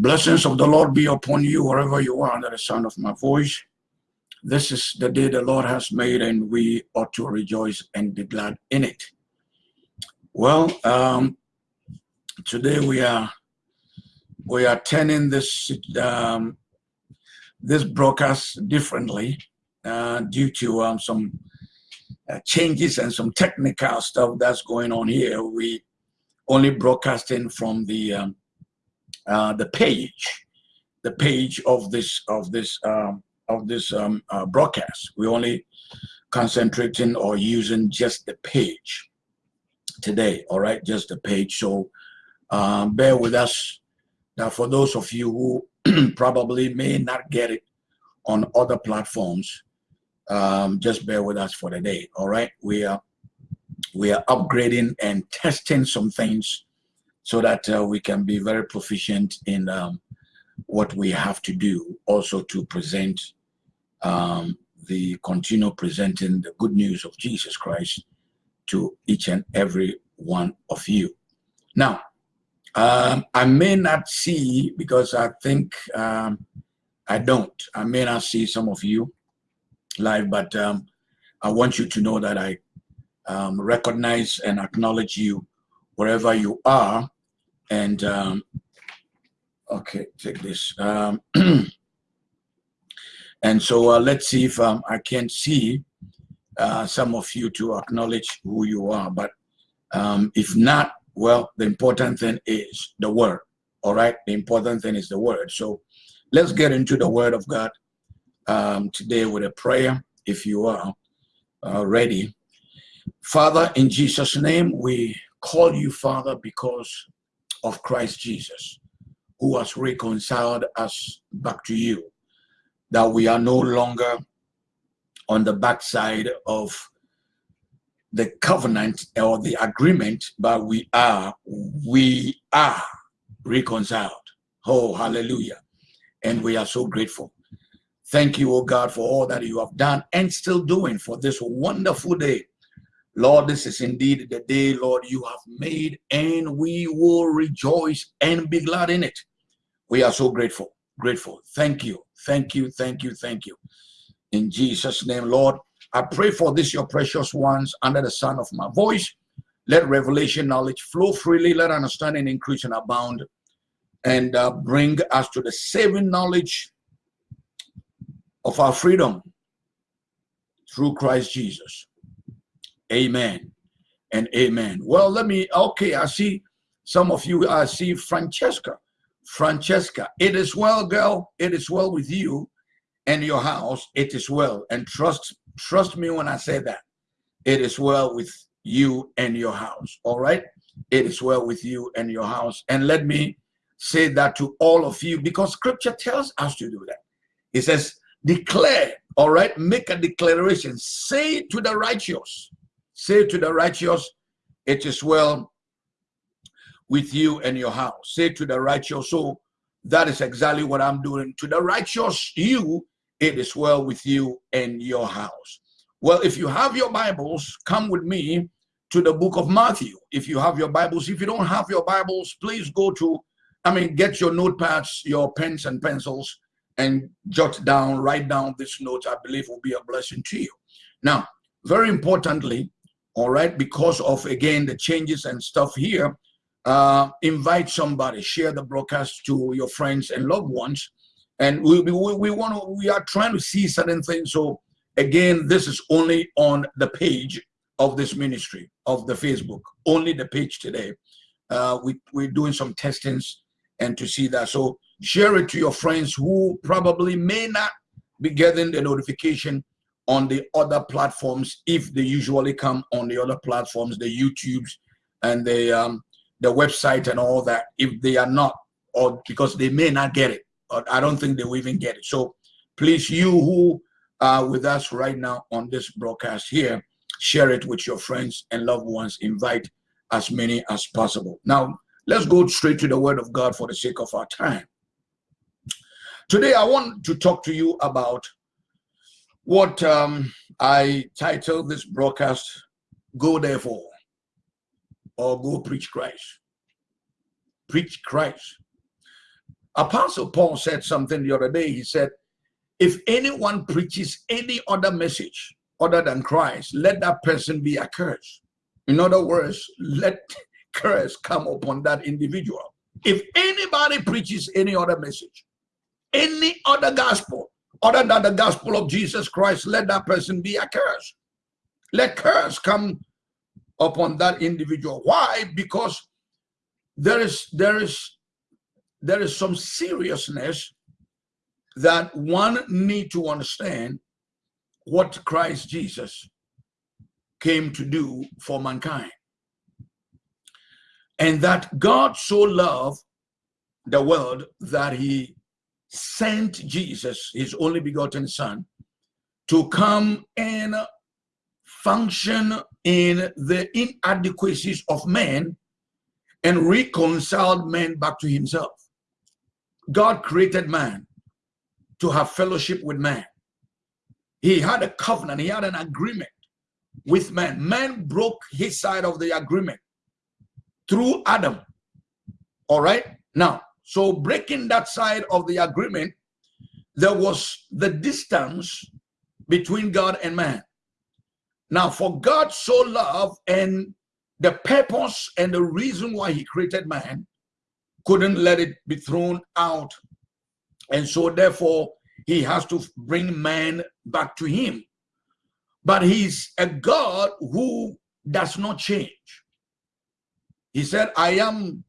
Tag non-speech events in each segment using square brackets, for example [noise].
Blessings of the Lord be upon you wherever you are under the sound of my voice. This is the day the Lord has made, and we ought to rejoice and be glad in it. Well, um, today we are we are turning this um, this broadcast differently uh, due to um, some uh, changes and some technical stuff that's going on here. We only broadcasting from the um, uh, the page, the page of this of this um, of this um, uh, broadcast. We only concentrating or using just the page today. All right, just the page. So um, bear with us. Now, for those of you who [clears throat] probably may not get it on other platforms, um, just bear with us for the day. All right, we are we are upgrading and testing some things so that uh, we can be very proficient in um, what we have to do also to present um, the continue presenting the good news of Jesus Christ to each and every one of you. Now, um, I may not see because I think um, I don't. I may not see some of you live, but um, I want you to know that I um, recognize and acknowledge you wherever you are. And um, okay, take this. Um, [clears throat] and so uh, let's see if um, I can see uh, some of you to acknowledge who you are. But um, if not, well, the important thing is the word. All right, the important thing is the word. So let's get into the word of God um, today with a prayer. If you are uh, ready, Father, in Jesus' name, we call you Father because of Christ Jesus, who has reconciled us back to you, that we are no longer on the backside of the covenant or the agreement, but we are, we are reconciled. Oh, hallelujah. And we are so grateful. Thank you, oh God, for all that you have done and still doing for this wonderful day Lord, this is indeed the day, Lord, you have made, and we will rejoice and be glad in it. We are so grateful, grateful. Thank you, thank you, thank you, thank you. In Jesus' name, Lord, I pray for this, your precious ones, under the sound of my voice. Let revelation knowledge flow freely, let understanding increase and abound, and uh, bring us to the saving knowledge of our freedom through Christ Jesus. Amen and amen. Well, let me, okay, I see some of you, I see Francesca. Francesca, it is well, girl. It is well with you and your house. It is well. And trust, trust me when I say that. It is well with you and your house. All right? It is well with you and your house. And let me say that to all of you because scripture tells us to do that. It says, declare, all right? Make a declaration. Say to the righteous, Say to the righteous, it is well with you and your house. Say to the righteous, so that is exactly what I'm doing. To the righteous, you, it is well with you and your house. Well, if you have your Bibles, come with me to the book of Matthew. If you have your Bibles, if you don't have your Bibles, please go to, I mean, get your notepads, your pens and pencils, and jot down, write down this note. I believe will be a blessing to you. Now, very importantly, all right because of again the changes and stuff here uh, invite somebody share the broadcast to your friends and loved ones. And we, we, we want to we are trying to see certain things. So again this is only on the page of this ministry of the facebook only the page today. Uh, we, we're doing some testings and to see that. So share it to your friends who probably may not be getting the notification on the other platforms if they usually come on the other platforms, the YouTubes and the um, the website and all that. If they are not, or because they may not get it, I don't think they will even get it. So please, you who are with us right now on this broadcast here, share it with your friends and loved ones. Invite as many as possible. Now, let's go straight to the Word of God for the sake of our time. Today, I want to talk to you about what um, I titled this broadcast, Go Therefore, or Go Preach Christ. Preach Christ. Apostle Paul said something the other day. He said, if anyone preaches any other message other than Christ, let that person be accursed. In other words, let [laughs] curse come upon that individual. If anybody preaches any other message, any other gospel other than the gospel of Jesus Christ, let that person be accursed. Let curse come upon that individual. Why? Because there is there is there is some seriousness that one need to understand what Christ Jesus came to do for mankind. And that God so loved the world that he sent Jesus, his only begotten son, to come and function in the inadequacies of man and reconciled man back to himself. God created man to have fellowship with man. He had a covenant, he had an agreement with man. Man broke his side of the agreement through Adam. All right? Now, so breaking that side of the agreement, there was the distance between God and man. Now, for God so loved and the purpose and the reason why he created man couldn't let it be thrown out. And so therefore, he has to bring man back to him. But he's a God who does not change. He said, I am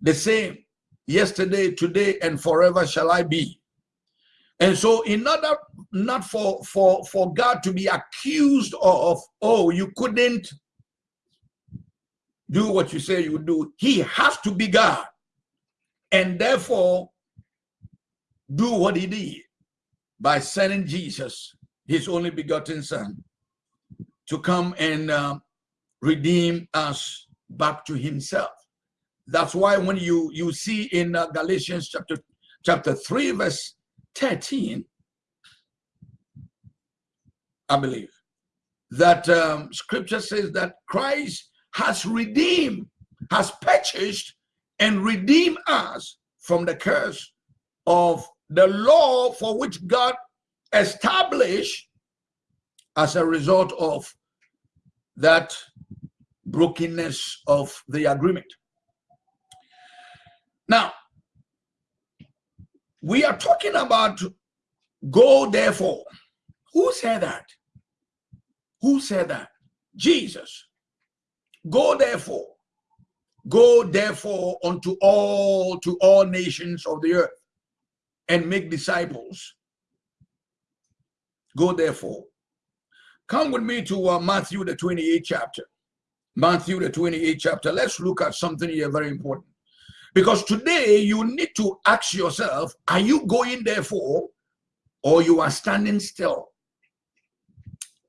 the same yesterday, today, and forever shall I be. And so in order not for, for, for God to be accused of, oh, you couldn't do what you say you would do, he has to be God. And therefore, do what he did by sending Jesus, his only begotten son, to come and uh, redeem us back to himself. That's why when you, you see in uh, Galatians chapter, chapter 3, verse 13, I believe, that um, scripture says that Christ has redeemed, has purchased and redeemed us from the curse of the law for which God established as a result of that brokenness of the agreement. Now, we are talking about go therefore. Who said that? Who said that? Jesus. Go therefore. Go therefore unto all to all nations of the earth and make disciples. Go therefore. Come with me to uh, Matthew the 28th chapter. Matthew the 28th chapter. Let's look at something here very important. Because today you need to ask yourself, are you going there for, or you are standing still?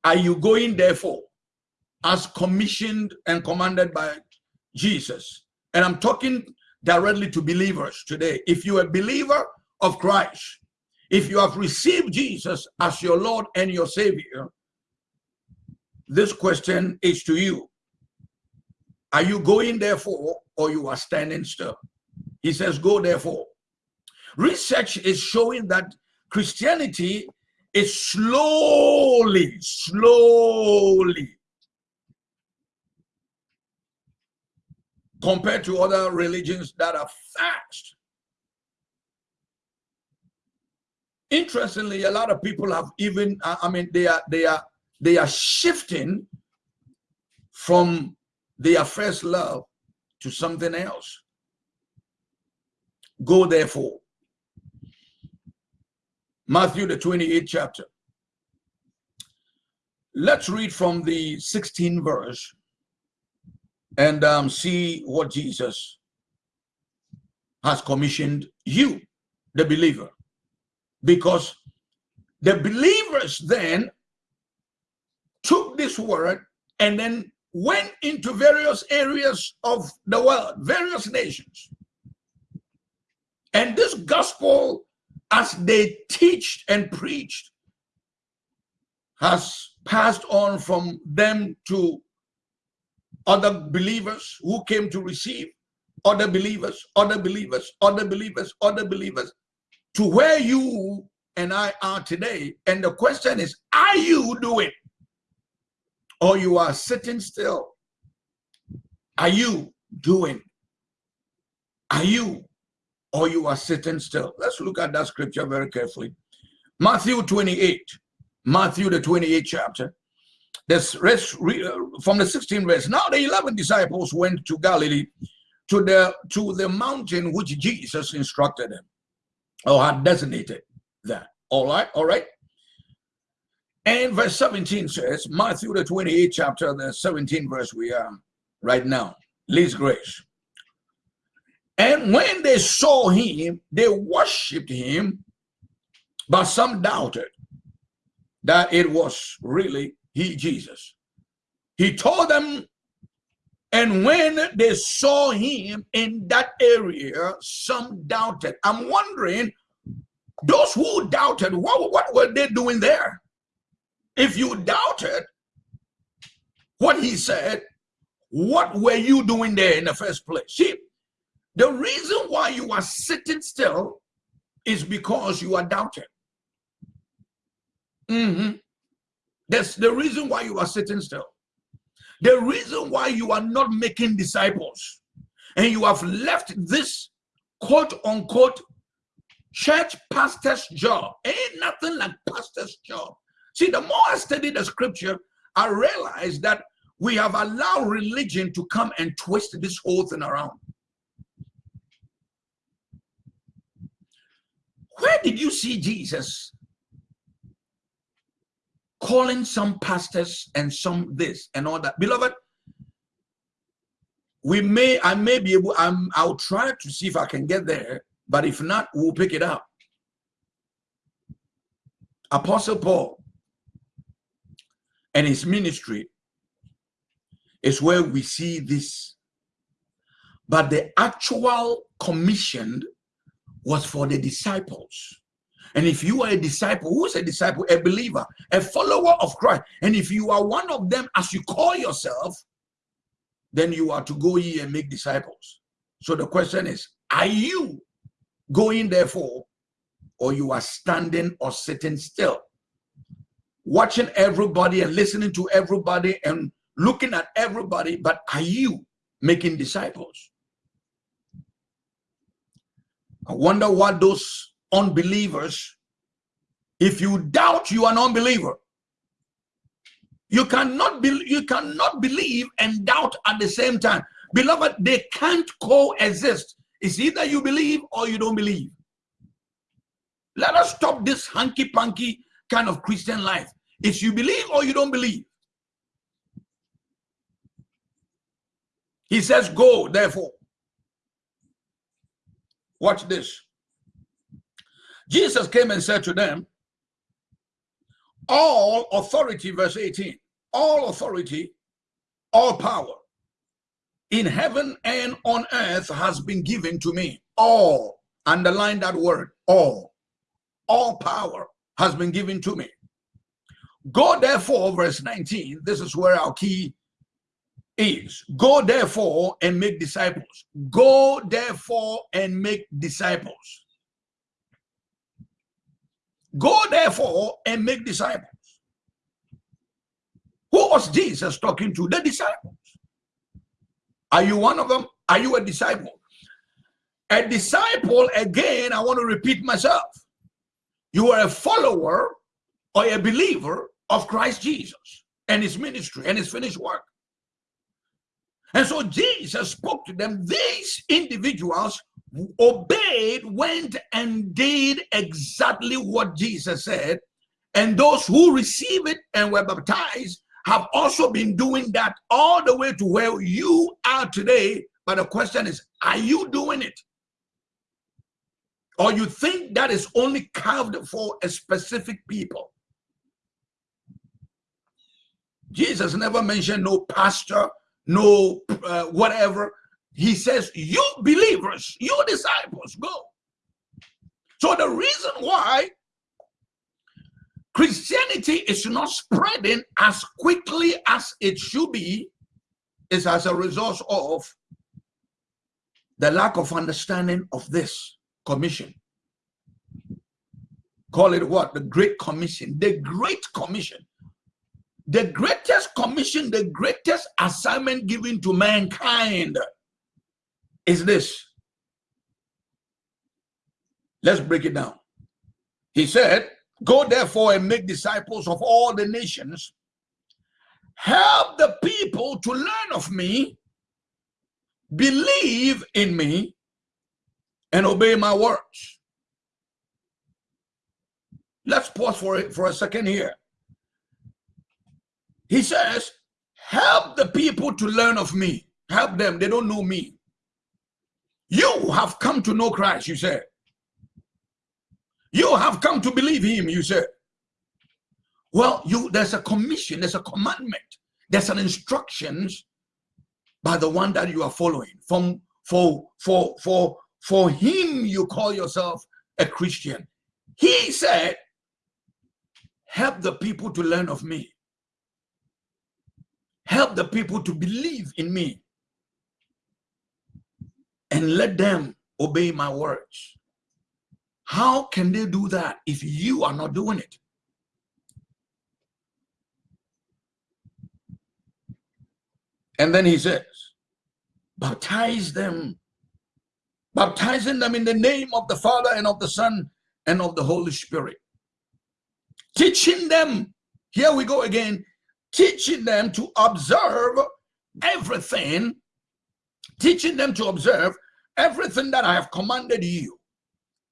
Are you going there for, as commissioned and commanded by Jesus? And I'm talking directly to believers today. If you're a believer of Christ, if you have received Jesus as your Lord and your Savior, this question is to you. Are you going therefore or you are standing still? He says, go therefore. Research is showing that Christianity is slowly, slowly, compared to other religions that are fast. Interestingly, a lot of people have even, I mean, they are, they are, they are shifting from their first love to something else. Go therefore. Matthew, the 28th chapter. Let's read from the 16th verse and um, see what Jesus has commissioned you, the believer. Because the believers then took this word and then went into various areas of the world, various nations. And this gospel, as they teached and preached, has passed on from them to other believers who came to receive other believers, other believers, other believers, other believers, to where you and I are today. And the question is, are you doing? Or you are sitting still? Are you doing? Are you? Or you are sitting still? Let's look at that scripture very carefully. Matthew 28. Matthew the 28th chapter. This rest, uh, from the 16th verse. Now the 11 disciples went to Galilee to the to the mountain which Jesus instructed them or had designated that. All right, all right. And verse 17 says, Matthew the 28th chapter, the 17th verse we are right now. Least grace. And when they saw him, they worshipped him, but some doubted that it was really he, Jesus. He told them and when they saw him in that area, some doubted. I'm wondering, those who doubted, what, what were they doing there? If you doubted what he said, what were you doing there in the first place? See, the reason why you are sitting still is because you are doubting. Mm -hmm. That's the reason why you are sitting still. The reason why you are not making disciples and you have left this quote unquote church pastor's job ain't nothing like pastor's job. See, the more I study the scripture, I realize that we have allowed religion to come and twist this whole thing around. Where did you see Jesus calling some pastors and some this and all that. Beloved, we may, I may be able, I'm, I'll try to see if I can get there, but if not, we'll pick it up. Apostle Paul and his ministry is where we see this. But the actual commission was for the disciples. And if you are a disciple, who's a disciple? A believer, a follower of Christ. And if you are one of them, as you call yourself, then you are to go ye and make disciples. So the question is, are you going therefore, or you are standing or sitting still? Watching everybody and listening to everybody and looking at everybody, but are you making disciples? I wonder what those unbelievers, if you doubt, you are an unbeliever. You cannot be, you cannot believe and doubt at the same time. Beloved, they can't coexist. It's either you believe or you don't believe. Let us stop this hanky-panky kind of Christian life. It's you believe or you don't believe. He says, go, therefore. Watch this. Jesus came and said to them, all authority, verse 18, all authority, all power in heaven and on earth has been given to me. All, underline that word, all, all power has been given to me. Go therefore, verse 19, this is where our key is. Go therefore and make disciples. Go therefore and make disciples. Go therefore and make disciples. Who was Jesus talking to? The disciples. Are you one of them? Are you a disciple? A disciple, again, I want to repeat myself. You are a follower or a believer of Christ Jesus and his ministry and his finished work. And so Jesus spoke to them. These individuals obeyed, went and did exactly what Jesus said. And those who received it and were baptized have also been doing that all the way to where you are today. But the question is, are you doing it? Or you think that is only carved for a specific people? Jesus never mentioned no pastor, no uh, whatever he says, you believers, you disciples, go. So the reason why Christianity is not spreading as quickly as it should be is as a result of the lack of understanding of this commission. Call it what? The Great Commission. The Great Commission. The greatest commission, the greatest assignment given to mankind is this. Let's break it down. He said, Go therefore and make disciples of all the nations. Help the people to learn of me, believe in me, and obey my words. Let's pause for for a second here. He says, help the people to learn of me. Help them. They don't know me. You have come to know Christ, you said. You have come to believe him, you said. Well, you there's a commission, there's a commandment, there's an instructions by the one that you are following. From for for for for him you call yourself a Christian. He said, help the people to learn of me. Help the people to believe in me. And let them obey my words. How can they do that if you are not doing it? And then he says, baptize them, baptizing them in the name of the Father and of the Son and of the Holy Spirit. Teaching them, here we go again, teaching them to observe everything, teaching them to observe everything that I have commanded you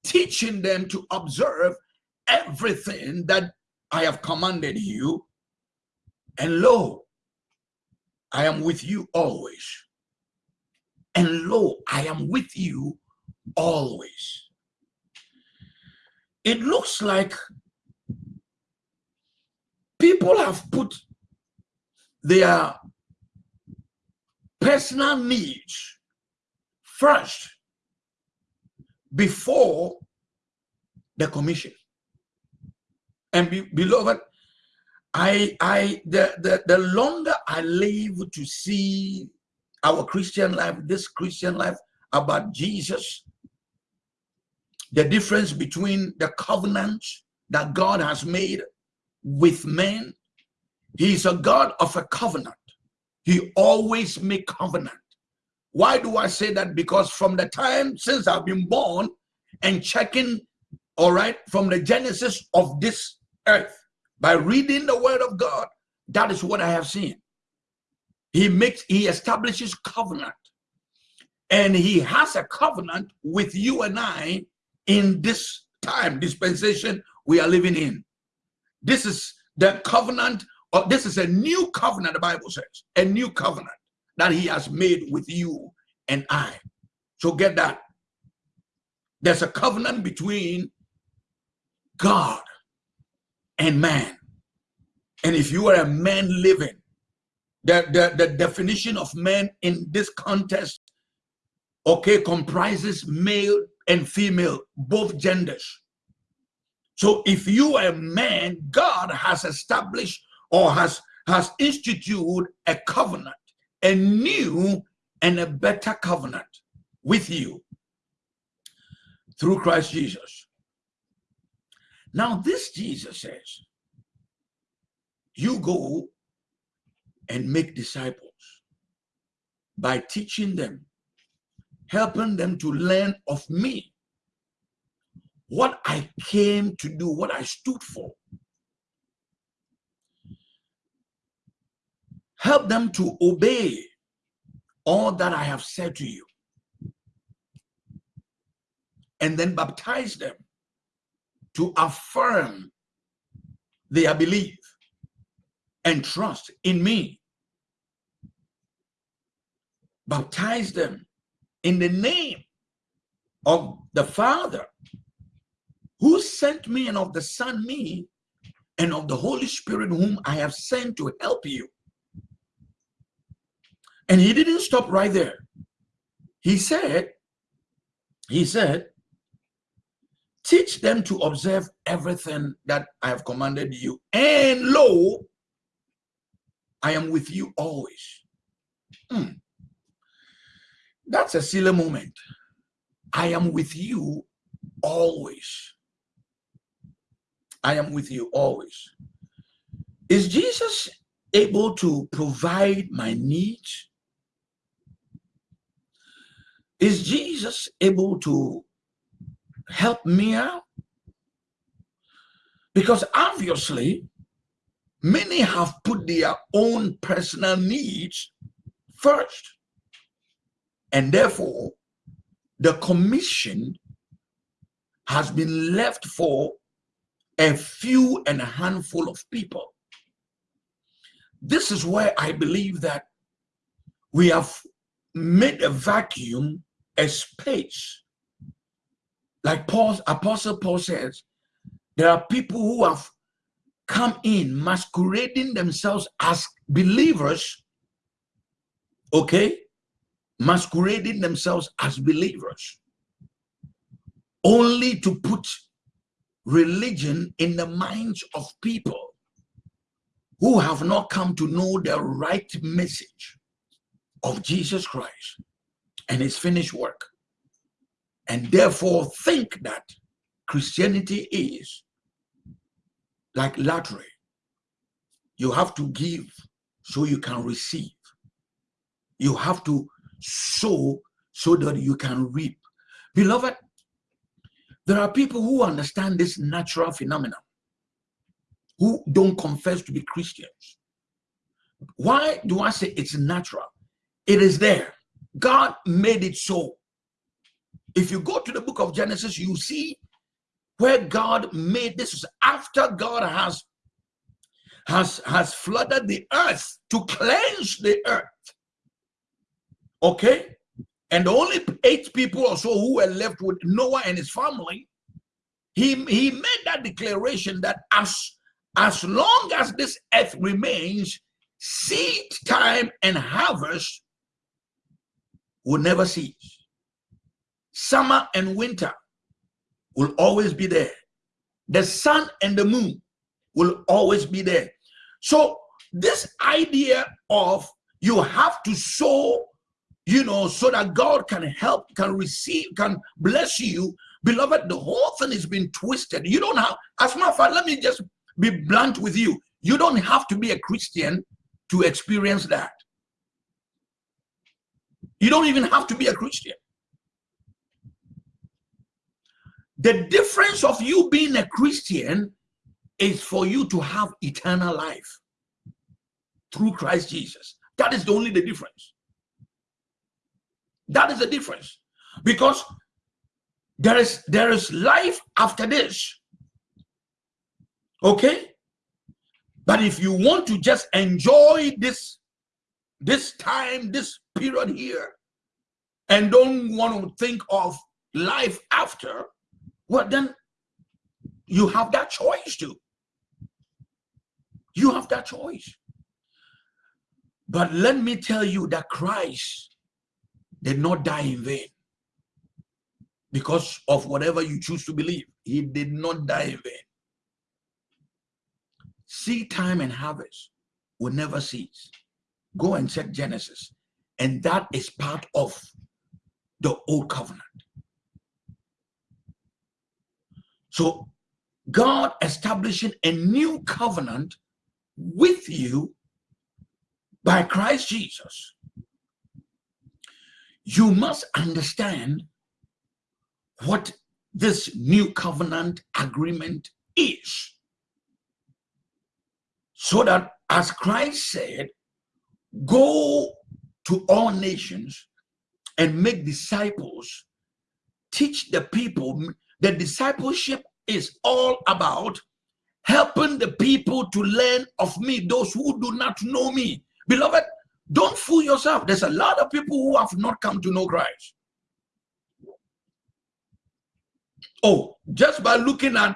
teaching them to observe everything that I have commanded you. And lo, I am with you always. And lo, I am with you always. It looks like people have put their personal needs first before the commission. And be, beloved, I I the, the the longer I live to see our Christian life, this Christian life about Jesus, the difference between the covenant that God has made with men. He's a God of a covenant. He always make covenant. Why do I say that? Because from the time since I've been born and checking, all right, from the genesis of this earth, by reading the word of God, that is what I have seen. He makes, he establishes covenant. And he has a covenant with you and I in this time, dispensation we are living in. This is the covenant, or this is a new covenant, the Bible says, a new covenant that he has made with you and I. So get that. There's a covenant between God and man. And if you are a man living, the, the, the definition of man in this context, okay, comprises male and female, both genders. So if you are a man, God has established or has, has instituted a covenant a new and a better covenant with you through Christ Jesus. Now, this Jesus says, you go and make disciples by teaching them, helping them to learn of me, what I came to do, what I stood for. Help them to obey all that I have said to you. And then baptize them to affirm their belief and trust in me. Baptize them in the name of the Father who sent me and of the Son me and of the Holy Spirit whom I have sent to help you. And he didn't stop right there. He said, he said, teach them to observe everything that I have commanded you. And lo, I am with you always. Hmm. That's a Selah moment. I am with you always. I am with you always. Is Jesus able to provide my needs? Is Jesus able to help me out? Because obviously, many have put their own personal needs first. And therefore, the commission has been left for a few and a handful of people. This is where I believe that we have made a vacuum a space. Like Paul, Apostle Paul says, there are people who have come in masquerading themselves as believers, okay? Masquerading themselves as believers, only to put religion in the minds of people who have not come to know the right message of Jesus Christ and his finished work and therefore think that Christianity is like lottery. You have to give so you can receive. You have to sow so that you can reap. Beloved, there are people who understand this natural phenomenon who don't confess to be Christians. Why do I say it's natural? It is there. God made it so. If you go to the book of Genesis, you see where God made this after God has has has flooded the earth to cleanse the earth. Okay? And only eight people or so who were left with Noah and his family, he, he made that declaration that as as long as this earth remains, seed time and harvest will never cease. Summer and winter will always be there. The sun and the moon will always be there. So this idea of you have to sow, you know, so that God can help, can receive, can bless you. Beloved, the whole thing is being twisted. You don't have, as a matter of fact, let me just be blunt with you. You don't have to be a Christian to experience that. You don't even have to be a Christian. The difference of you being a Christian is for you to have eternal life through Christ Jesus. That is the only the difference. That is the difference. Because there is there is life after this. Okay? But if you want to just enjoy this this time, this period here, and don't want to think of life after, well, then you have that choice too. You have that choice. But let me tell you that Christ did not die in vain because of whatever you choose to believe. He did not die in vain seed time and harvest will never cease. Go and check Genesis. And that is part of the old covenant. So God establishing a new covenant with you by Christ Jesus. You must understand what this new covenant agreement is. So that as Christ said, go to all nations and make disciples, teach the people. The discipleship is all about helping the people to learn of me, those who do not know me. Beloved, don't fool yourself. There's a lot of people who have not come to know Christ. Oh, just by looking at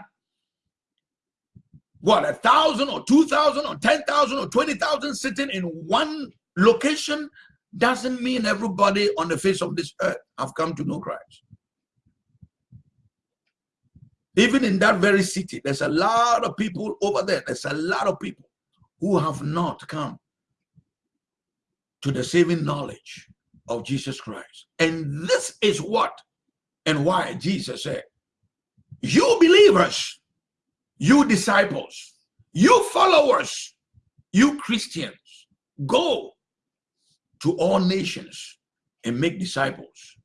what a thousand or two thousand or ten thousand or twenty thousand sitting in one location doesn't mean everybody on the face of this earth have come to know Christ. Even in that very city, there's a lot of people over there. There's a lot of people who have not come to the saving knowledge of Jesus Christ. And this is what and why Jesus said, you believers, you disciples, you followers, you Christians, go to all nations and make disciples.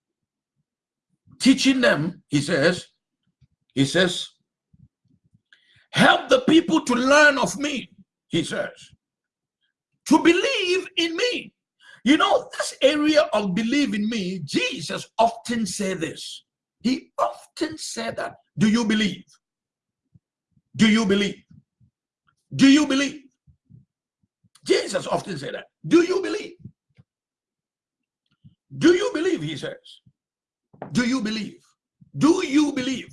Teaching them, he says, he says, help the people to learn of me, he says, to believe in me. You know, this area of believe in me, Jesus often said this. He often said that. Do you believe? Do you believe? Do you believe? Jesus often said that. Do you believe? Do you believe, he says? Do you believe? Do you believe?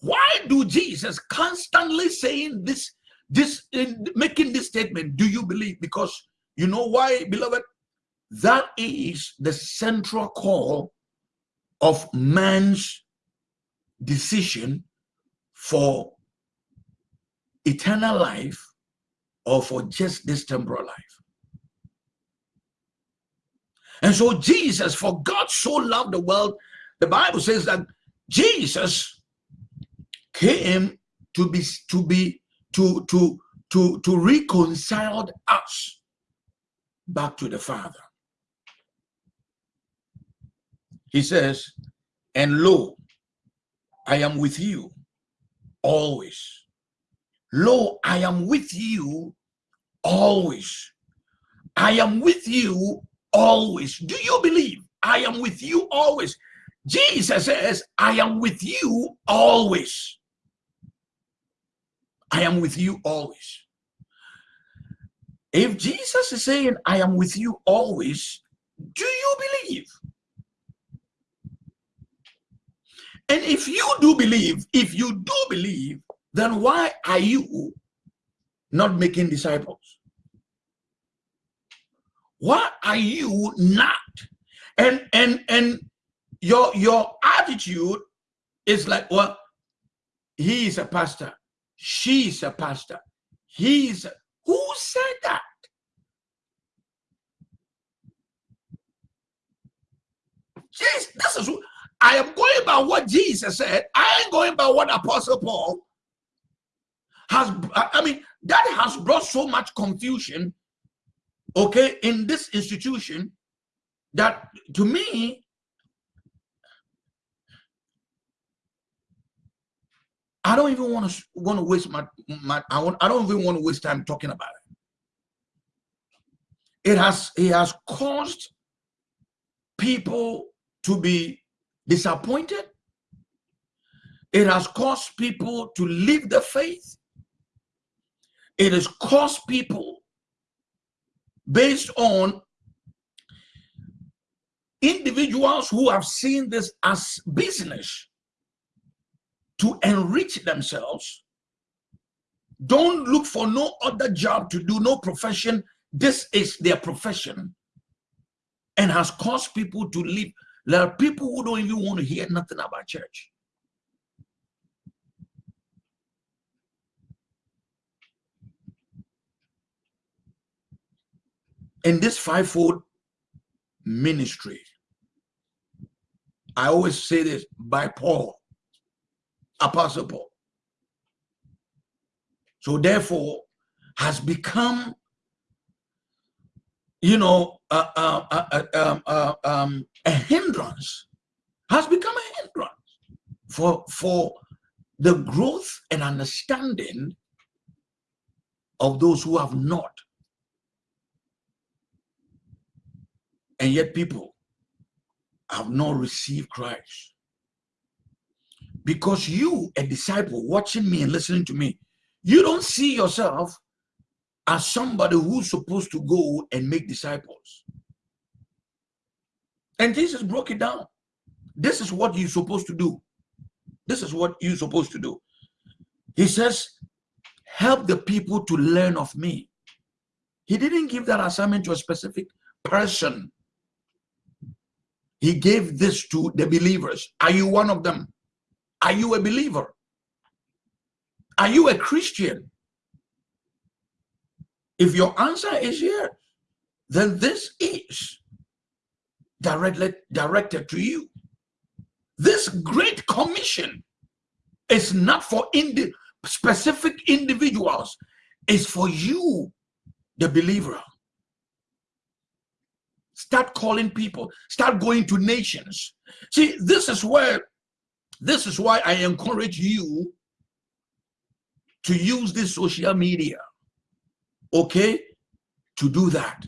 Why do Jesus constantly saying this, this, in making this statement, do you believe? Because you know why, beloved? That is the central call of man's decision for eternal life or for just this temporal life. And so Jesus, for God so loved the world, the Bible says that Jesus came to be to be to to to to reconcile us back to the Father. He says, and lo, I am with you always. Lo, I am with you always. I am with you always. Do you believe? I am with you always. Jesus says, I am with you always. I am with you always. If Jesus is saying, I am with you always, do you believe? And if you do believe, if you do believe, then why are you not making disciples? Why are you not? And and and your your attitude is like, well, he is a pastor, she is a pastor, he's who said that? Yes, this is I am going by what Jesus said. I ain't going by what Apostle Paul has. I mean, that has brought so much confusion, okay, in this institution that to me, I don't even want to want to waste my my I want I don't even want to waste time talking about it. It has it has caused people to be disappointed. It has caused people to leave the faith. It has caused people based on individuals who have seen this as business to enrich themselves. Don't look for no other job to do no profession. This is their profession and has caused people to leave. There are people who don't even want to hear nothing about church. In this fivefold ministry, I always say this by Paul, Apostle Paul. So therefore, has become you know, uh, uh, uh, um, a hindrance, has become a hindrance for, for the growth and understanding of those who have not. And yet people have not received Christ. Because you, a disciple, watching me and listening to me, you don't see yourself as somebody who's supposed to go and make disciples. And Jesus broke it down. This is what you're supposed to do. This is what you're supposed to do. He says, help the people to learn of me. He didn't give that assignment to a specific person. He gave this to the believers. Are you one of them? Are you a believer? Are you a Christian? If your answer is yes, then this is directly directed to you. This great commission is not for indi specific individuals, it's for you, the believer. Start calling people, start going to nations. See, this is where this is why I encourage you to use this social media, okay, to do that.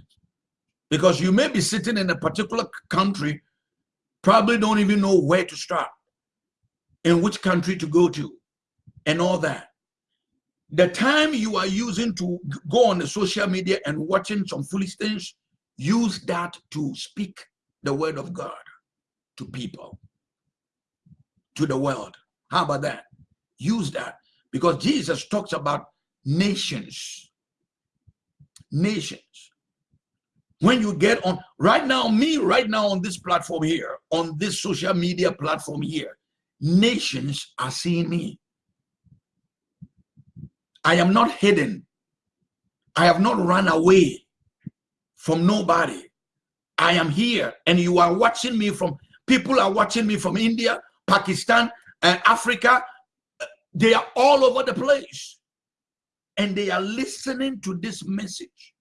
Because you may be sitting in a particular country, probably don't even know where to start, in which country to go to, and all that. The time you are using to go on the social media and watching some foolish things, use that to speak the word of God to people, to the world. How about that? Use that because Jesus talks about nations. Nations when you get on right now me right now on this platform here on this social media platform here nations are seeing me i am not hidden i have not run away from nobody i am here and you are watching me from people are watching me from india pakistan and africa uh, they are all over the place and they are listening to this message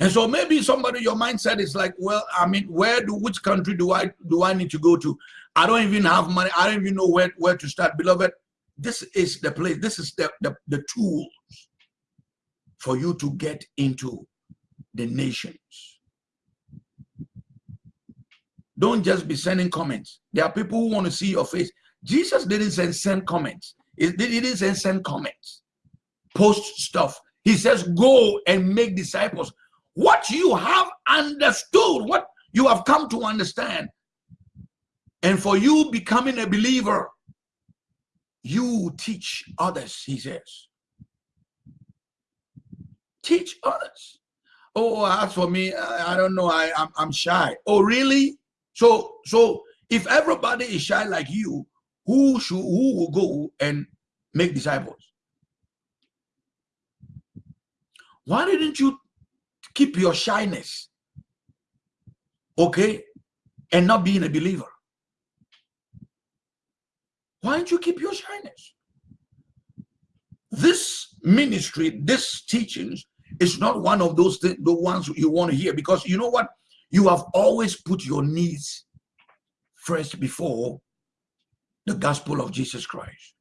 And so maybe somebody, your mindset is like, well, I mean, where do, which country do I, do I need to go to? I don't even have money. I don't even know where, where to start. Beloved, this is the place, this is the, the, the tools for you to get into the nations. Don't just be sending comments. There are people who want to see your face. Jesus didn't send, send comments. He didn't send, send comments, post stuff. He says, go and make disciples what you have understood, what you have come to understand. And for you becoming a believer, you teach others, he says. Teach others. Oh, as for me, I, I don't know. I, I'm, I'm shy. Oh, really? So, so if everybody is shy like you, who should who will go and make disciples? Why didn't you keep your shyness okay and not being a believer why don't you keep your shyness this ministry this teachings is not one of those things, the ones you want to hear because you know what you have always put your needs first before the gospel of jesus christ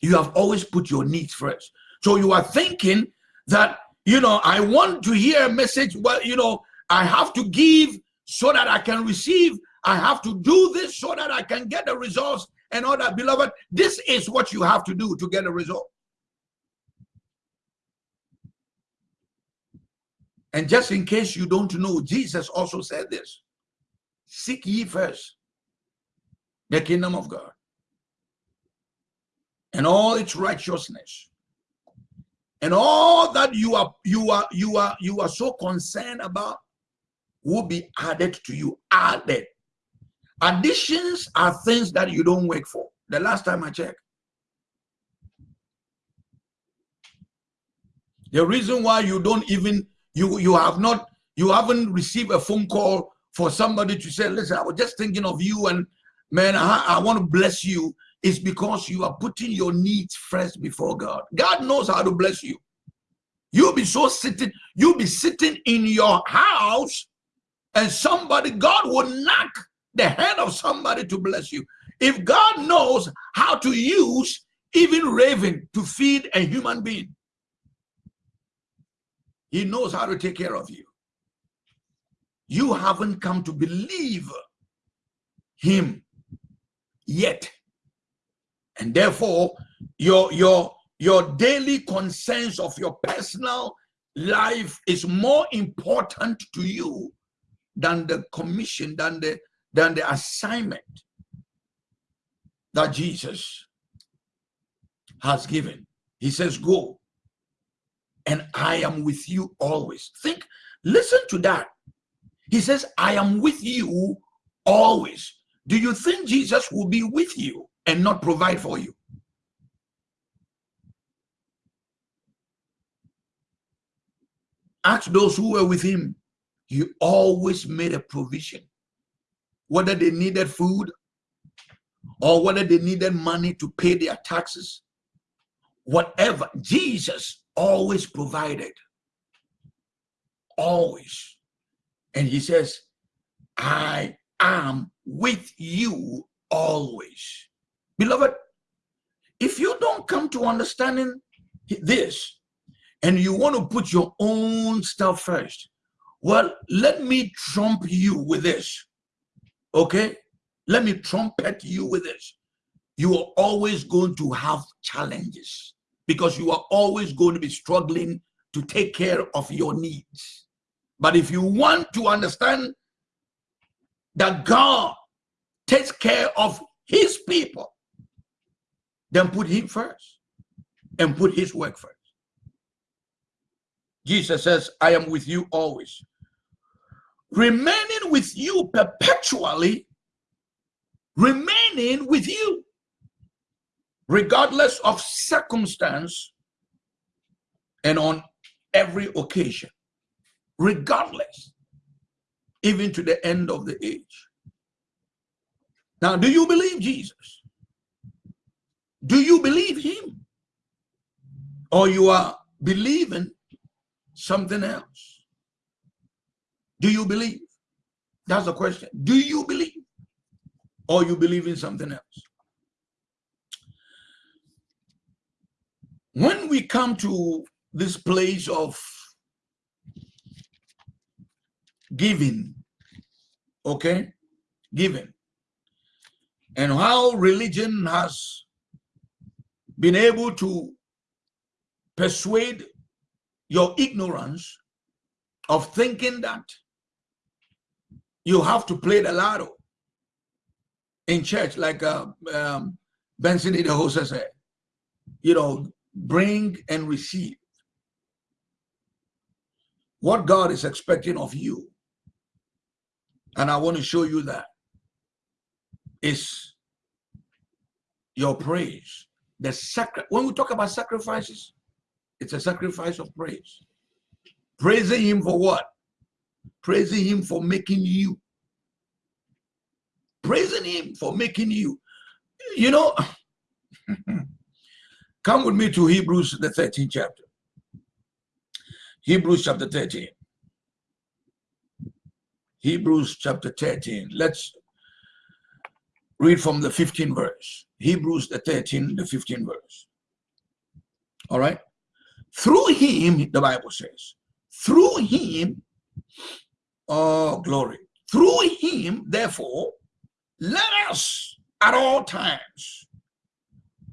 you have always put your needs first so you are thinking that, you know, I want to hear a message, well, you know, I have to give so that I can receive. I have to do this so that I can get the results and all that. Beloved, this is what you have to do to get a result. And just in case you don't know, Jesus also said this. Seek ye first the kingdom of God and all its righteousness, and all that you are you are you are you are so concerned about will be added to you added. Additions are things that you don't work for. The last time i checked the reason why you don't even you you have not you haven't received a phone call for somebody to say listen i was just thinking of you and man i, I want to bless you is because you are putting your needs first before God. God knows how to bless you. You'll be so sitting, you'll be sitting in your house and somebody, God will knock the head of somebody to bless you. If God knows how to use even raven to feed a human being, he knows how to take care of you. You haven't come to believe him yet. And therefore your your your daily concerns of your personal life is more important to you than the commission than the than the assignment that jesus has given. He says go and i am with you always think listen to that he says i am with you always do you think jesus will be with you and not provide for you. ask those who were with him, he always made a provision. Whether they needed food or whether they needed money to pay their taxes, whatever, Jesus always provided. Always. And he says, I am with you always. Beloved, if you don't come to understanding this and you want to put your own stuff first, well, let me trump you with this. Okay? Let me trumpet you with this. You are always going to have challenges because you are always going to be struggling to take care of your needs. But if you want to understand that God takes care of his people, then put him first and put his work first. Jesus says, I am with you always. Remaining with you perpetually, remaining with you, regardless of circumstance and on every occasion, regardless, even to the end of the age. Now, do you believe Jesus? Do you believe him? Or you are believing something else? Do you believe? That's the question. Do you believe? Or you believe in something else? When we come to this place of giving, okay, giving, and how religion has been able to persuade your ignorance of thinking that you have to play the lotto in church, like uh, um, Benson Idahosa said, you know, bring and receive. What God is expecting of you, and I want to show you that, is your praise. The sacri when we talk about sacrifices, it's a sacrifice of praise. Praising him for what? Praising him for making you. Praising him for making you. You know, [laughs] come with me to Hebrews, the 13th chapter. Hebrews chapter 13. Hebrews chapter 13. Let's read from the 15th verse. Hebrews the 13, the 15th verse. All right. Through him, the Bible says, through him, oh glory, through him, therefore, let us at all times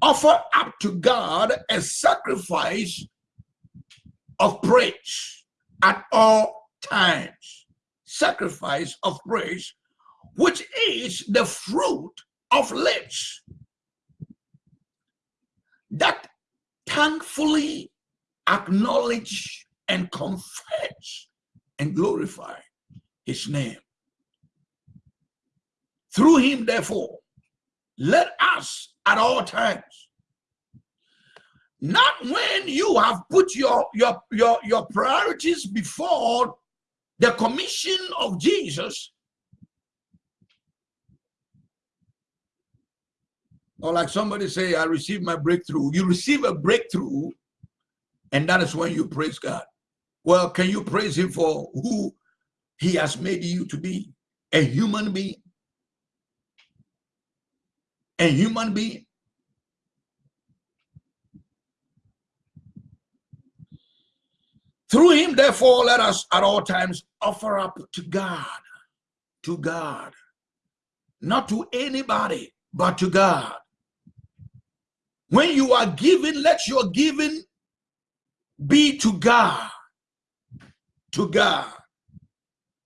offer up to God a sacrifice of praise at all times. Sacrifice of praise, which is the fruit of lips that thankfully acknowledge and confess and glorify his name. Through him, therefore, let us at all times, not when you have put your, your, your, your priorities before the commission of Jesus, or like somebody say, I received my breakthrough. You receive a breakthrough and that is when you praise God. Well, can you praise him for who he has made you to be? A human being. A human being. Through him, therefore, let us at all times offer up to God, to God, not to anybody, but to God. When you are giving, let your giving be to God, to God,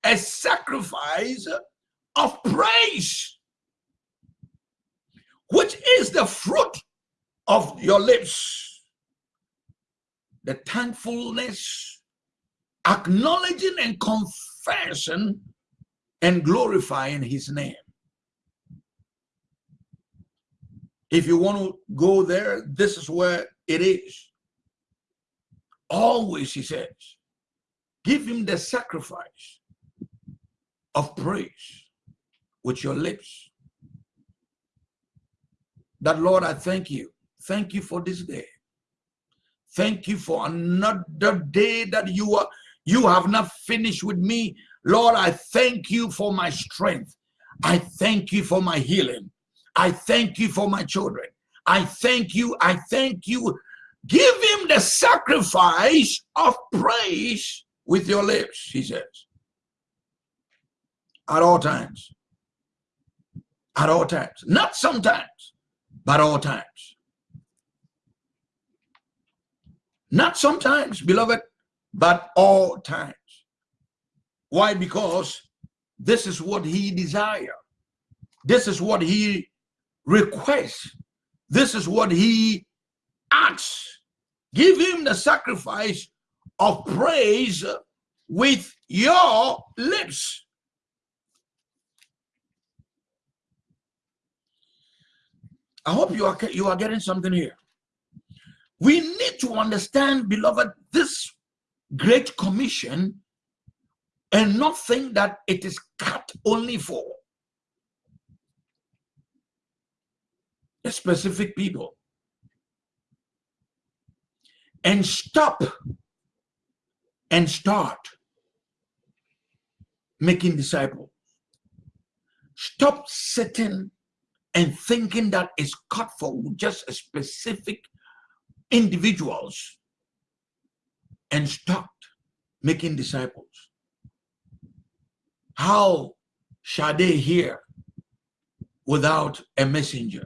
a sacrifice of praise, the fruit of your lips. The thankfulness, acknowledging and confessing and glorifying his name. If you want to go there, this is where it is. Always, he says, Give him the sacrifice of praise with your lips. That Lord, I thank you. Thank you for this day. Thank you for another day that you are you have not finished with me. Lord, I thank you for my strength. I thank you for my healing. I thank you for my children. I thank you. I thank you. Give him the sacrifice of praise with your lips, he says. At all times. At all times. Not sometimes, but all times. Not sometimes, beloved, but all times. Why? Because this is what he desires. This is what he requests. This is what he asks. Give him the sacrifice of praise with your lips. I hope you are you are getting something here. We need to understand, beloved, this great commission and not think that it is cut only for a specific people and stop and start making disciples stop sitting and thinking that it's cut for just specific individuals and stopped making disciples. How shall they hear without a messenger?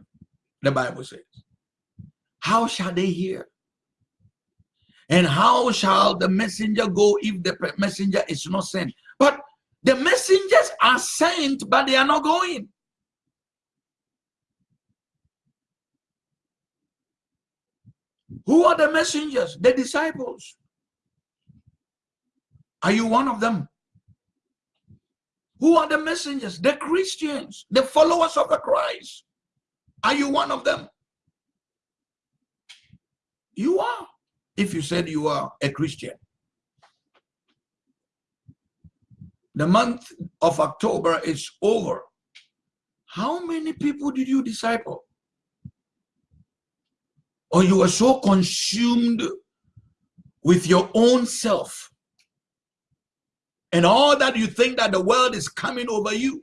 The Bible says. How shall they hear? And how shall the messenger go if the messenger is not sent? But the messengers are sent, but they are not going. Who are the messengers? The disciples. Are you one of them? Who are the messengers? The Christians, the followers of the Christ. Are you one of them? You are, if you said you are a Christian. The month of October is over. How many people did you disciple? Or you are so consumed with your own self and all that you think that the world is coming over you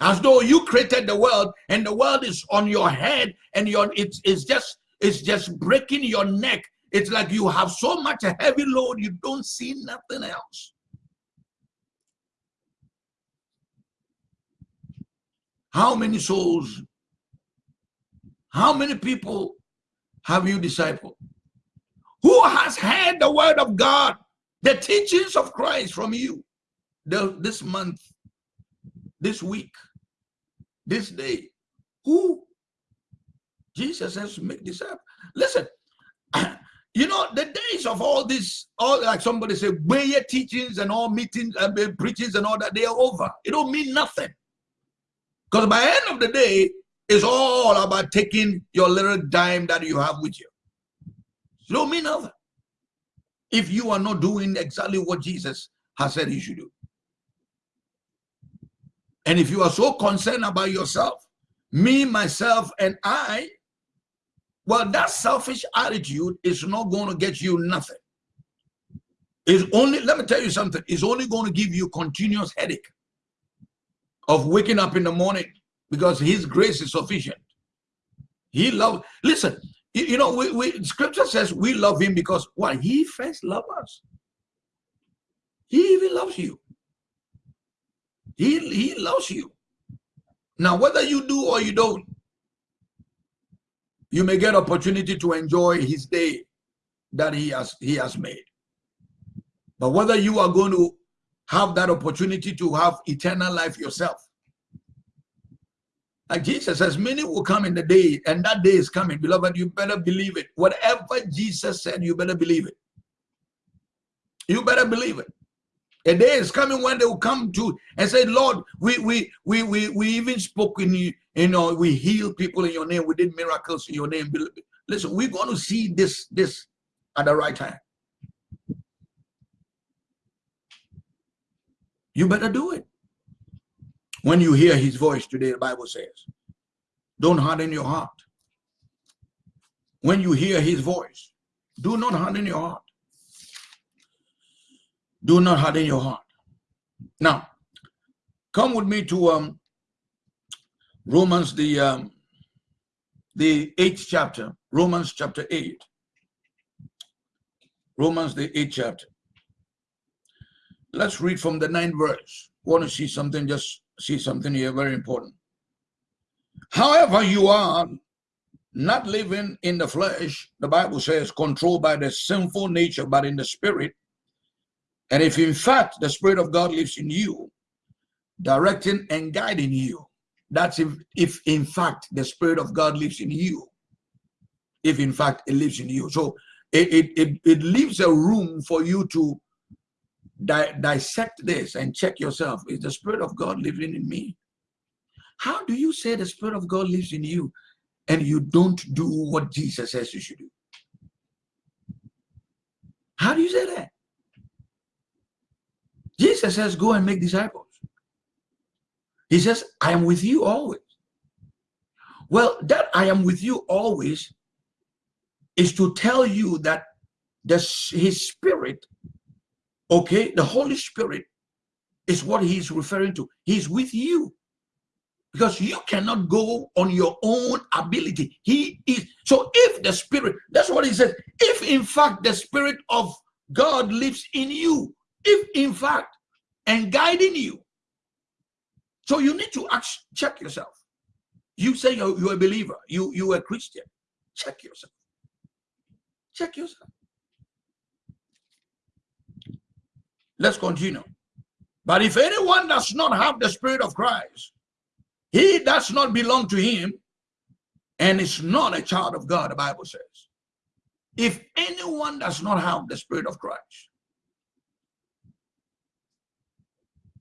as though you created the world and the world is on your head and your it's, it's just it's just breaking your neck. It's like you have so much a heavy load you don't see nothing else. How many souls how many people have you discipled who has heard the word of god the teachings of Christ from you the, this month, this week, this day. Who? Jesus says, make disciples. Listen, [clears throat] you know, the days of all this, all like somebody say, way teachings and all meetings and uh, preachings and all that, they are over. It don't mean nothing. Because by the end of the day, it's all about taking your little dime that you have with you. It don't mean nothing if you are not doing exactly what Jesus has said you should do. And if you are so concerned about yourself, me, myself, and I, well, that selfish attitude is not going to get you nothing. It's only, let me tell you something, it's only going to give you continuous headache of waking up in the morning because his grace is sufficient. He loves, listen, you, you know, we, we, scripture says we love him because why? He first loved us. He even loves you. He, he loves you. Now, whether you do or you don't, you may get opportunity to enjoy his day that he has he has made. But whether you are going to have that opportunity to have eternal life yourself, like Jesus says, many will come in the day, and that day is coming. Beloved, you better believe it. Whatever Jesus said, you better believe it. You better believe it. A day is coming when they will come to and say, Lord, we we we we, we even spoke in you, you know, we healed people in your name, we did miracles in your name. Listen, we're going to see this this at the right time. you better do it. When you hear his voice today, the Bible says, don't harden your heart. When you hear his voice, do not harden your heart. Do not harden your heart. Now, come with me to um, Romans, the um, the eighth chapter, Romans chapter 8. Romans, the eighth chapter. Let's read from the ninth verse. Want to see something, just see something here, very important. However, you are not living in the flesh, the Bible says, controlled by the sinful nature, but in the spirit. And if in fact the Spirit of God lives in you, directing and guiding you, that's if, if in fact the Spirit of God lives in you. If in fact it lives in you. So it, it, it, it leaves a room for you to di dissect this and check yourself. Is the Spirit of God living in me? How do you say the Spirit of God lives in you and you don't do what Jesus says you should do? How do you say that? Jesus says, go and make disciples. He says, I am with you always. Well, that I am with you always is to tell you that the, his spirit, okay, the Holy Spirit is what he's referring to. He's with you because you cannot go on your own ability. He is. So if the spirit, that's what he says, if in fact the spirit of God lives in you, if in fact, and guiding you, so you need to ask, check yourself. You say you're, you're a believer, you, you're a Christian. Check yourself. Check yourself. Let's continue. But if anyone does not have the Spirit of Christ, he does not belong to him and is not a child of God, the Bible says. If anyone does not have the Spirit of Christ,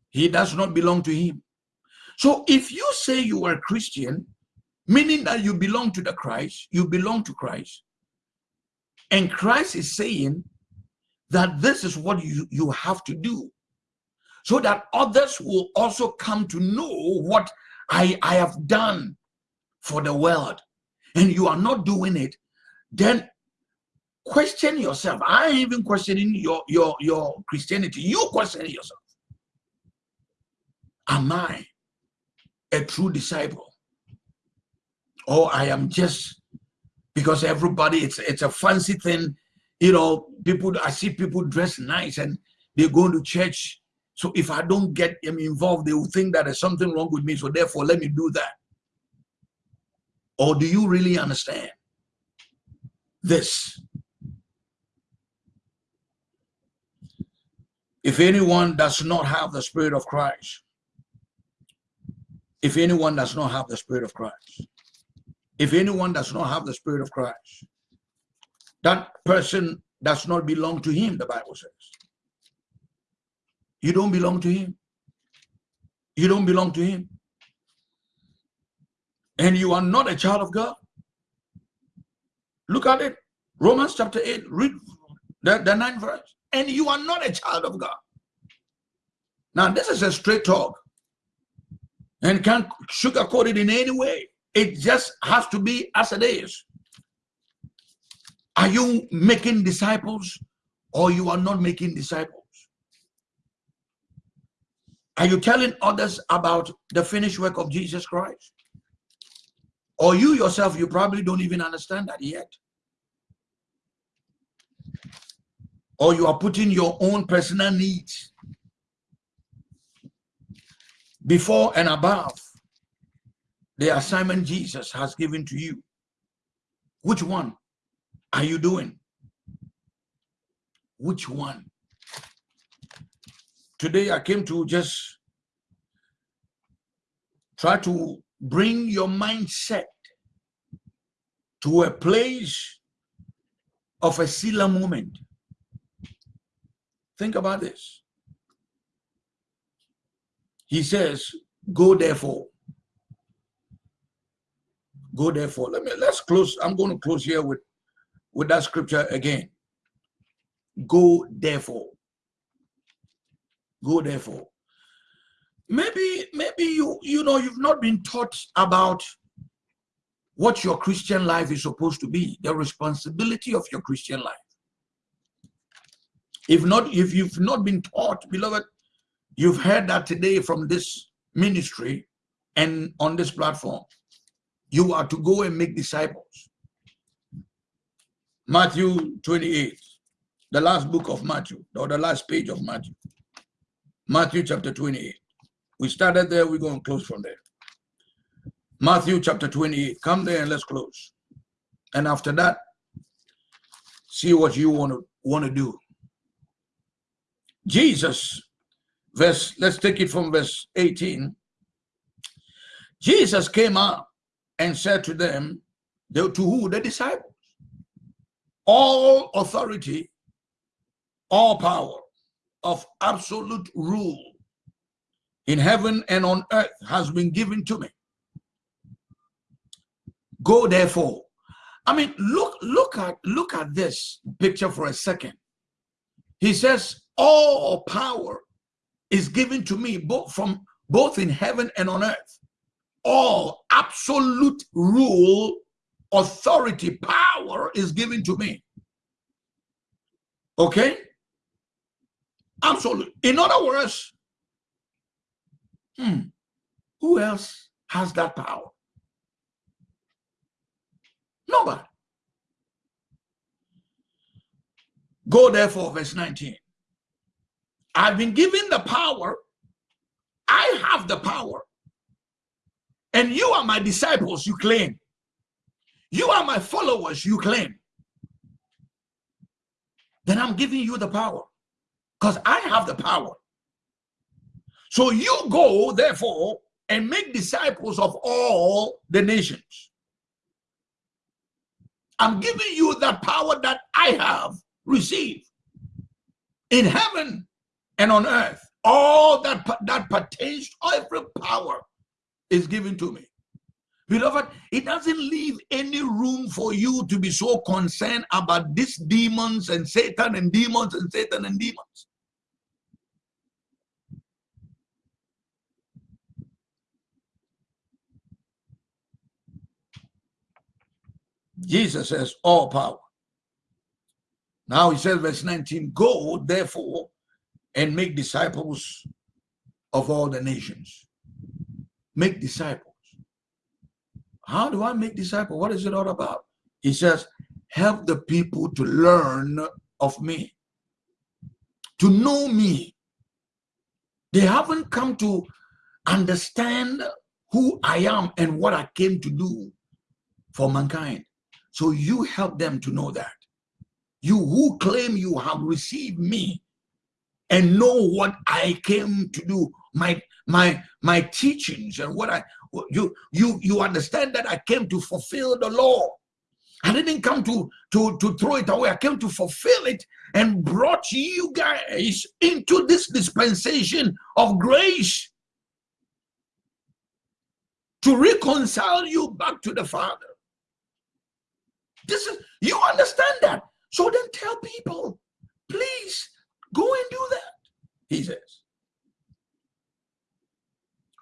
he does not belong to him so if you say you are a Christian, meaning that you belong to the Christ, you belong to Christ, and Christ is saying that this is what you, you have to do so that others will also come to know what I, I have done for the world and you are not doing it, then question yourself. I ain't even questioning your, your, your Christianity. You question yourself. Am I a true disciple or i am just because everybody it's it's a fancy thing you know people i see people dress nice and they go to church. So if i don't get them involved they will think that there's something wrong with me. So therefore let me do that. Or do you really understand this? If anyone does not have the spirit of christ if anyone does not have the Spirit of Christ, if anyone does not have the Spirit of Christ, that person does not belong to him, the Bible says. You don't belong to him. You don't belong to him. And you are not a child of God. Look at it. Romans chapter 8, read the, the ninth verse. And you are not a child of God. Now, this is a straight talk and can't sugarcoat it in any way. It just has to be as it is. Are you making disciples or you are not making disciples? Are you telling others about the finished work of Jesus Christ? Or you yourself, you probably don't even understand that yet. Or you are putting your own personal needs before and above the assignment Jesus has given to you. Which one are you doing? Which one? Today I came to just try to bring your mindset to a place of a Selah moment. Think about this. He says, go therefore. Go therefore. Let me let's close. I'm going to close here with, with that scripture again. Go therefore. Go therefore. maybe maybe you you know you've not been taught about what your christian life is supposed to be the responsibility of your christian life if not if you've not been taught beloved you've heard that today from this ministry and on this platform you are to go and make disciples matthew 28 the last book of matthew or the last page of matthew matthew chapter 28 we started there, we're going to close from there. Matthew chapter 28. Come there and let's close. And after that, see what you want to want to do. Jesus, verse, let's take it from verse 18. Jesus came up and said to them, to who? The disciples. All authority, all power of absolute rule in heaven and on earth has been given to me. Go therefore. I mean, look, look at look at this picture for a second. He says, All power is given to me, both from both in heaven and on earth. All absolute rule, authority, power is given to me. Okay? Absolute. In other words, Hmm. Who else has that power? Nobody. Go therefore, verse 19. I've been given the power. I have the power. And you are my disciples, you claim. You are my followers, you claim. Then I'm giving you the power because I have the power. So you go, therefore, and make disciples of all the nations. I'm giving you that power that I have received in heaven and on earth. All that that pertains, to every power is given to me. Beloved, it doesn't leave any room for you to be so concerned about these demons and Satan and demons and Satan and demons. Jesus says, all power. Now he says, verse 19, go therefore and make disciples of all the nations. Make disciples. How do I make disciples? What is it all about? He says, help the people to learn of me, to know me. They haven't come to understand who I am and what I came to do for mankind. So you help them to know that. You who claim you have received me and know what I came to do, my my my teachings and what I you you you understand that I came to fulfill the law. I didn't come to to to throw it away. I came to fulfill it and brought you guys into this dispensation of grace to reconcile you back to the Father. This is you understand that. So then tell people, please go and do that. He says.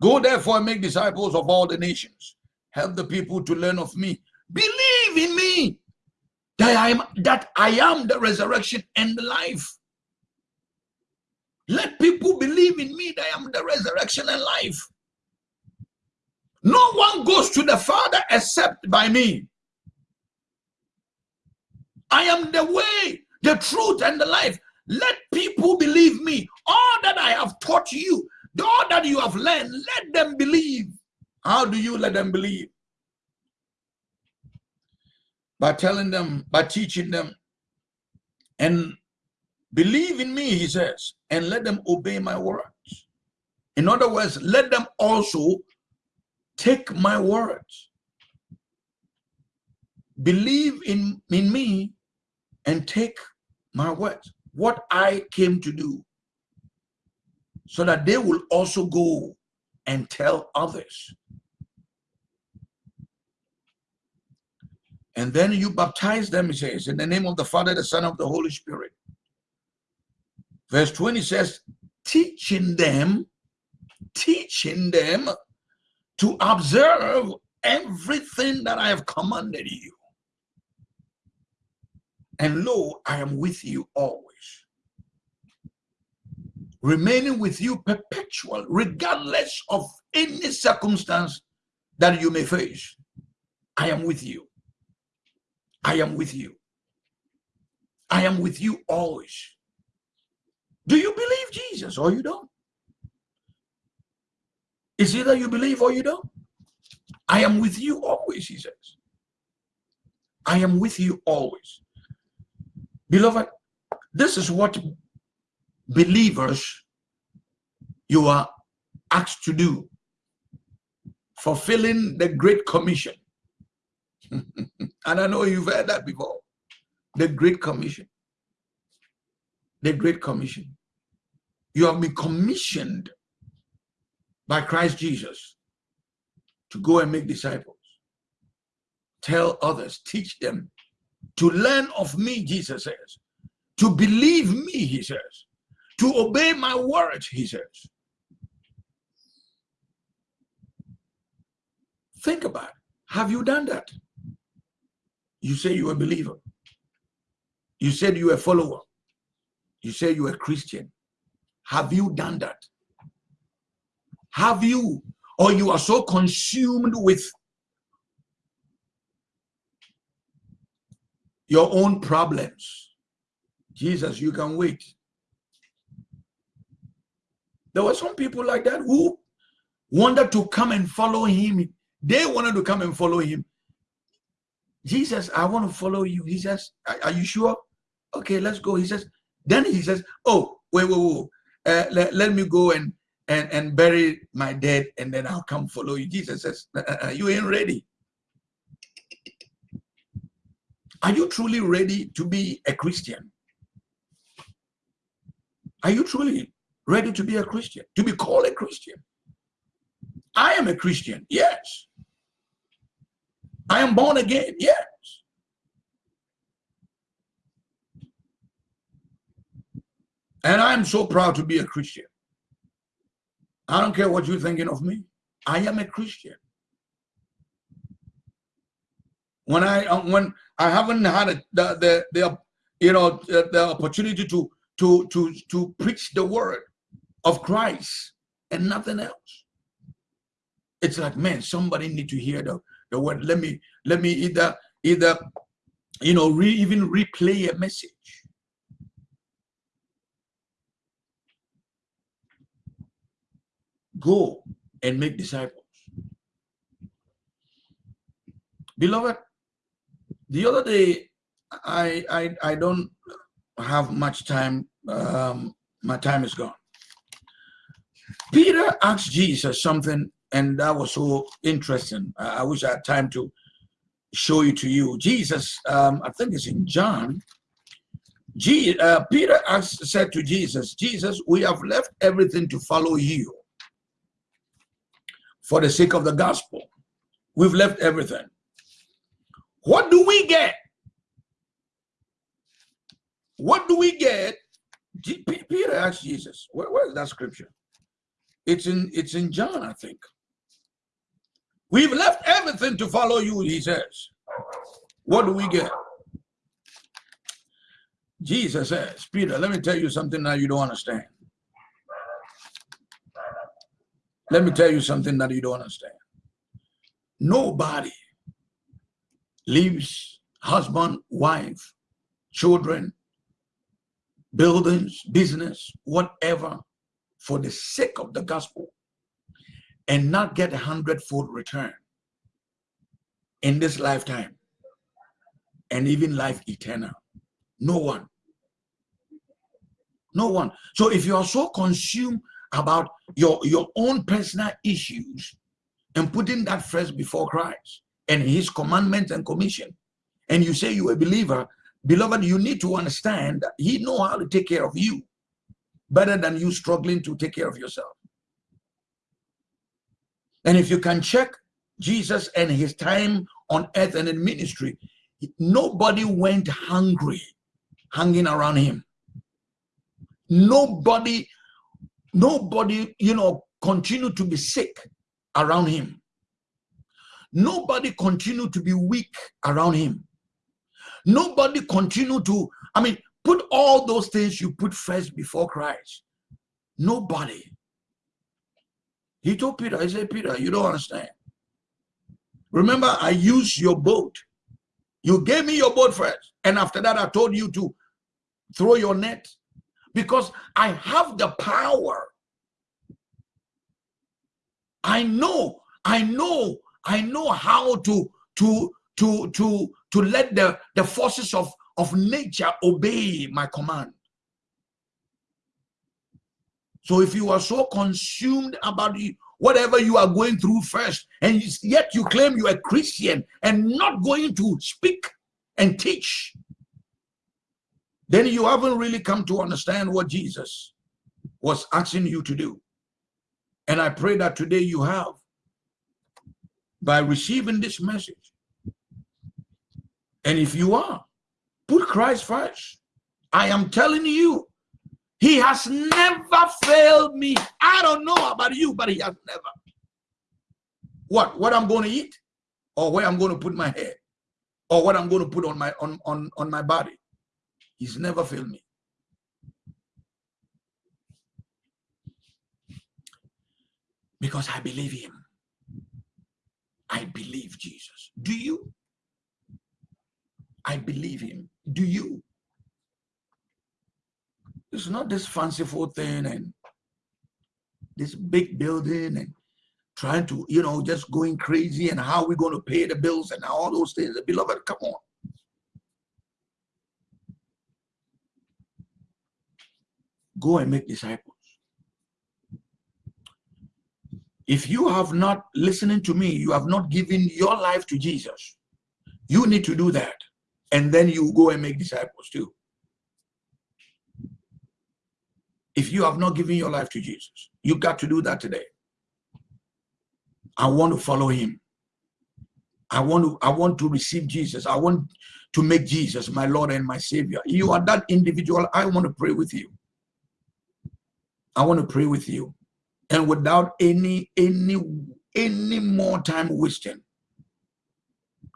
Go therefore and make disciples of all the nations. Help the people to learn of me. Believe in me that I am that I am the resurrection and the life. Let people believe in me that I am the resurrection and life. No one goes to the Father except by me. I am the way, the truth, and the life. Let people believe me. All that I have taught you, all that you have learned, let them believe. How do you let them believe? By telling them, by teaching them, and believe in me, he says, and let them obey my words. In other words, let them also take my words. Believe in, in me and take my words, what I came to do, so that they will also go and tell others. And then you baptize them, he says, in the name of the Father, the Son, of the Holy Spirit. Verse 20 says, teaching them teaching them to observe everything that I have commanded you. And lo, I am with you always. Remaining with you perpetual, regardless of any circumstance that you may face. I am with you. I am with you. I am with you always. Do you believe Jesus or you don't? It's either you believe or you don't. I am with you always, he says. I am with you always. Beloved, this is what believers you are asked to do. Fulfilling the Great Commission. [laughs] and I know you've heard that before. The Great Commission. The Great Commission. You have been commissioned by Christ Jesus to go and make disciples. Tell others, teach them to learn of me, Jesus says, to believe me, he says, to obey my words, he says. Think about it. Have you done that? You say you're a believer. You said you're a follower. You say you're a Christian. Have you done that? Have you, or you are so consumed with your own problems. Jesus, you can wait. There were some people like that who wanted to come and follow him. They wanted to come and follow him. Jesus, I want to follow you. He says, Are you sure? Okay, let's go. He says, Then he says, Oh, wait, wait, wait. Uh, let, let me go and, and, and bury my dead and then I'll come follow you. Jesus says, uh, uh, uh You ain't ready. Are you truly ready to be a Christian? Are you truly ready to be a Christian? To be called a Christian? I am a Christian, yes. I am born again, yes. And I'm so proud to be a Christian. I don't care what you're thinking of me. I am a Christian. When I uh, when I haven't had a, the, the the you know the, the opportunity to to to to preach the word of Christ and nothing else. It's like man, somebody need to hear the the word. Let me let me either either you know re, even replay a message. Go and make disciples. Beloved, the other day, I I I don't have much time. Um, my time is gone. Peter asked Jesus something, and that was so interesting. I, I wish I had time to show it to you. Jesus, um, I think it's in John. G, uh, Peter asked, said to Jesus, Jesus, we have left everything to follow you for the sake of the gospel. We've left everything. What do we get? What do we get? Peter asked Jesus, where, where is that scripture? It's in it's in John, I think. We've left everything to follow you, he says. What do we get? Jesus says, Peter, let me tell you something that you don't understand. Let me tell you something that you don't understand. Nobody leaves husband, wife, children, buildings, business, whatever, for the sake of the gospel and not get a hundredfold return in this lifetime and even life eternal. No one. No one. So if you are so consumed about your, your own personal issues and putting that first before Christ, and his commandments and commission and you say you're a believer beloved you need to understand that he know how to take care of you better than you struggling to take care of yourself and if you can check jesus and his time on earth and in ministry nobody went hungry hanging around him nobody nobody you know continue to be sick around him. Nobody continue to be weak around him. Nobody continue to, I mean, put all those things you put first before Christ. Nobody. He told Peter, I said, Peter, you don't understand. Remember, I used your boat. You gave me your boat first. And after that, I told you to throw your net because I have the power. I know, I know, I know how to to to to to let the the forces of of nature obey my command. So if you are so consumed about whatever you are going through first, and yet you claim you are a Christian and not going to speak and teach, then you haven't really come to understand what Jesus was asking you to do. And I pray that today you have by receiving this message. And if you are, put Christ first. I am telling you, he has never failed me. I don't know about you, but he has never. What? What I'm going to eat? Or where I'm going to put my head? Or what I'm going to put on my on, on, on my body? He's never failed me. Because I believe him. I believe Jesus. Do you? I believe him. Do you? It's not this fanciful thing and this big building and trying to, you know, just going crazy and how we're going to pay the bills and all those things. Beloved, come on. Go and make disciples. If you have not listening to me, you have not given your life to Jesus. You need to do that. And then you go and make disciples too. If you have not given your life to Jesus, you got to do that today. I want to follow him. I want to I want to receive Jesus. I want to make Jesus my Lord and my Savior. You are that individual. I want to pray with you. I want to pray with you. And without any any any more time wasting,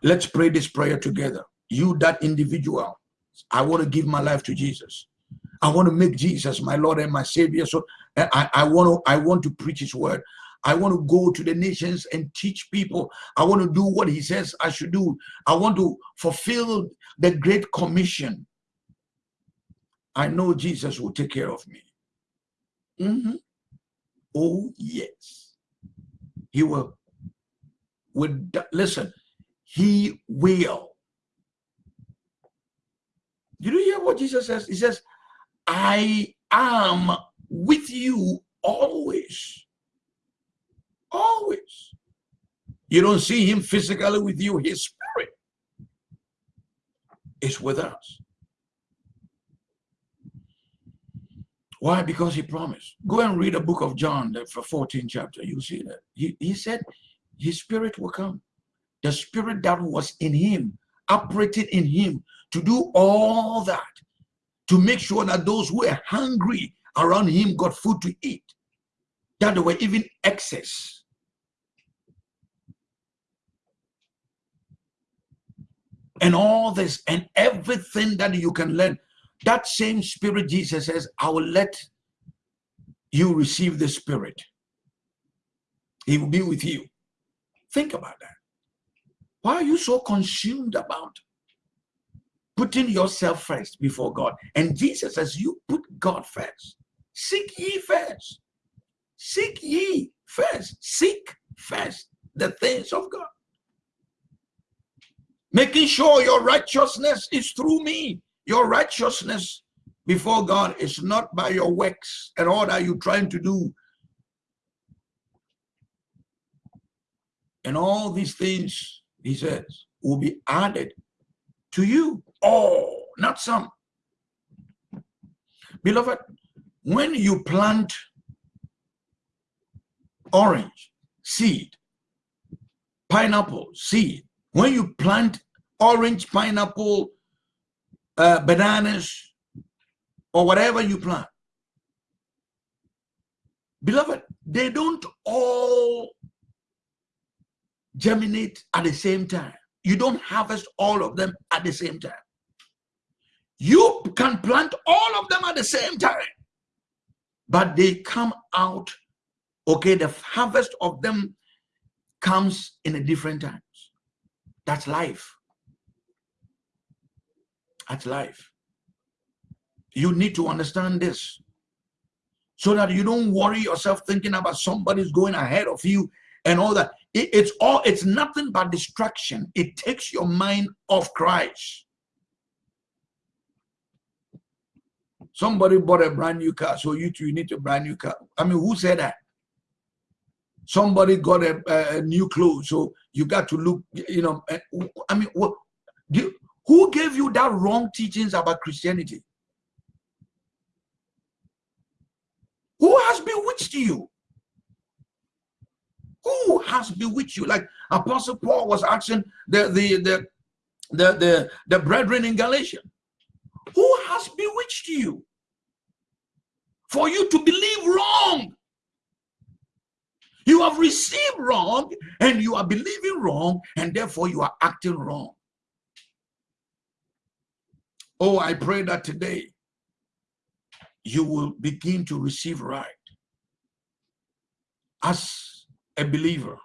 let's pray this prayer together. You, that individual, I want to give my life to Jesus. I want to make Jesus my Lord and my Savior. So I, I want to I want to preach His word. I want to go to the nations and teach people. I want to do what He says I should do. I want to fulfill the Great Commission. I know Jesus will take care of me. Mm -hmm. Oh yes, He will. Would listen. He will. Did you hear what Jesus says? He says, I am with you always. Always. You don't see him physically with you, his spirit is with us. Why? Because he promised. Go and read the book of John, the 14th chapter. You see that. He, he said his spirit will come. The spirit that was in him, operated in him to do all that to make sure that those who were hungry around him got food to eat, that there were even excess. And all this and everything that you can learn, that same spirit Jesus says, I will let you receive the spirit. He will be with you. Think about that. Why are you so consumed about putting yourself first before God. And Jesus says, you put God first. Seek ye first. Seek ye first. Seek first the things of God. Making sure your righteousness is through me. Your righteousness before God is not by your works and all that you're trying to do. And all these things, he says, will be added to you. Oh, not some. Beloved, when you plant orange seed, pineapple seed, when you plant orange, pineapple, uh, bananas, or whatever you plant, beloved, they don't all germinate at the same time. You don't harvest all of them at the same time. You can plant all of them at the same time, but they come out, okay, the harvest of them comes in a different times. That's life. That's life. You need to understand this so that you don't worry yourself thinking about somebody's going ahead of you and all that. It, it's all, it's nothing but distraction. It takes your mind off Christ. Somebody bought a brand new car, so you too you need a brand new car. I mean, who said that? Somebody got a, a new clothes, so you got to look, you know. Eh, I mean, what? Who gave you that wrong teachings about Christianity? Who has bewitched you? Who has bewitched you? Like Apostle Paul was asking the the the the the, the brethren in Galatia. Who has bewitched you? For you to believe wrong. You have received wrong and you are believing wrong, and therefore you are acting wrong. Oh, I pray that today you will begin to receive right as a believer.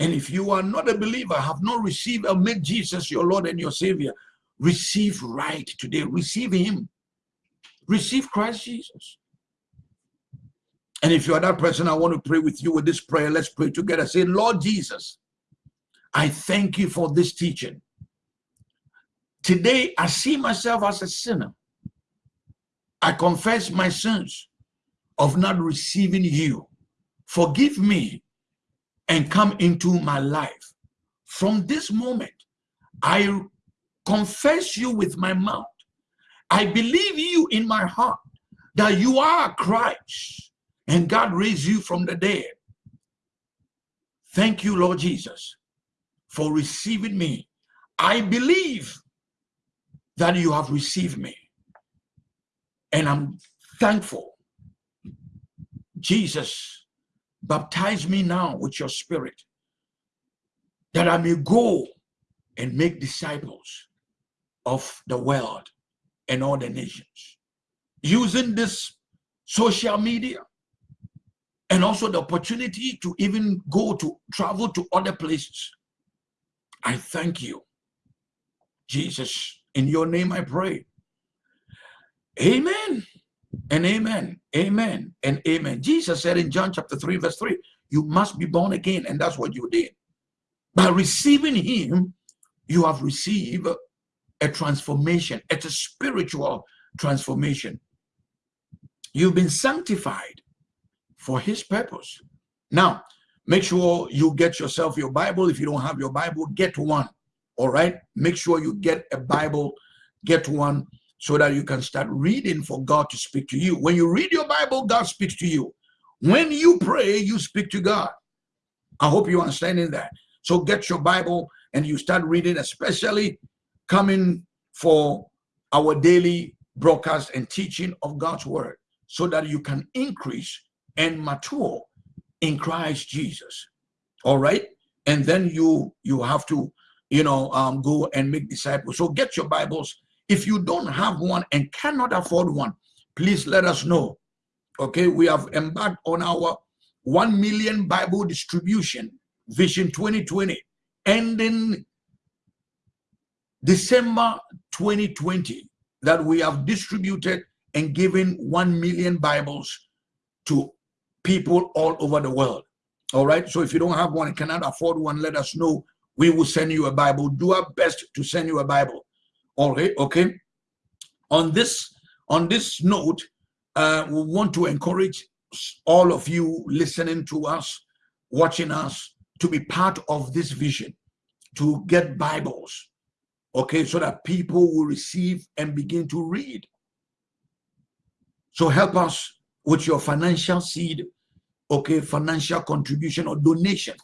And if you are not a believer, have not received or made Jesus your Lord and your Savior, receive right today. Receive Him. Receive Christ Jesus. And if you are that person, I want to pray with you with this prayer. Let's pray together. Say, Lord Jesus, I thank you for this teaching. Today, I see myself as a sinner. I confess my sins of not receiving you. Forgive me and come into my life. From this moment, I confess you with my mouth. I believe you in my heart that you are Christ and God raised you from the dead. Thank you, Lord Jesus, for receiving me. I believe that you have received me. And I'm thankful. Jesus, baptize me now with your spirit that I may go and make disciples of the world and all the nations. Using this social media and also the opportunity to even go to travel to other places. I thank you. Jesus, in your name I pray. Amen and amen, amen and amen. Jesus said in John chapter 3, verse 3, you must be born again, and that's what you did. By receiving him, you have received a transformation. It's a spiritual transformation. You've been sanctified for his purpose. Now, make sure you get yourself your Bible. If you don't have your Bible, get one. All right. Make sure you get a Bible, get one so that you can start reading for God to speak to you. When you read your Bible, God speaks to you. When you pray, you speak to God. I hope you're understanding that. So get your Bible and you start reading, especially coming for our daily broadcast and teaching of God's word so that you can increase and mature in Christ Jesus. All right. And then you you have to, you know, um, go and make disciples. So get your Bibles if you don't have one and cannot afford one, please let us know. Okay, we have embarked on our 1 million Bible distribution, Vision 2020, ending December 2020, that we have distributed and given 1 million Bibles to people all over the world. All right, so if you don't have one and cannot afford one, let us know. We will send you a Bible. Do our best to send you a Bible. All right, okay. On this on this note, uh, we want to encourage all of you listening to us, watching us, to be part of this vision, to get Bibles, okay, so that people will receive and begin to read. So help us with your financial seed, okay, financial contribution or donation.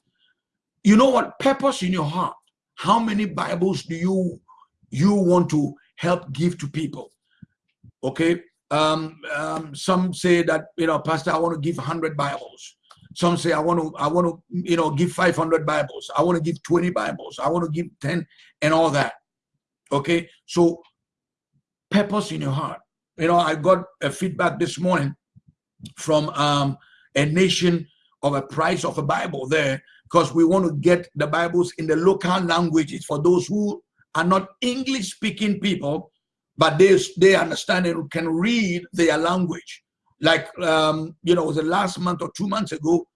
You know what? Purpose in your heart. How many Bibles do you you want to help give to people okay Um, um, some say that, you know, Pastor, I want to give 100 Bibles. Some say, I want to, I want to, you know, give 500 Bibles. I want to give 20 Bibles. I want to give 10 and all that. Okay. So purpose in your heart. You know, I got a feedback this morning from um, a nation of a price of a Bible there because we want to get the Bibles in the local languages for those who are not English speaking people, but they, they understand and can read their language. Like, um, you know, the last month or two months ago,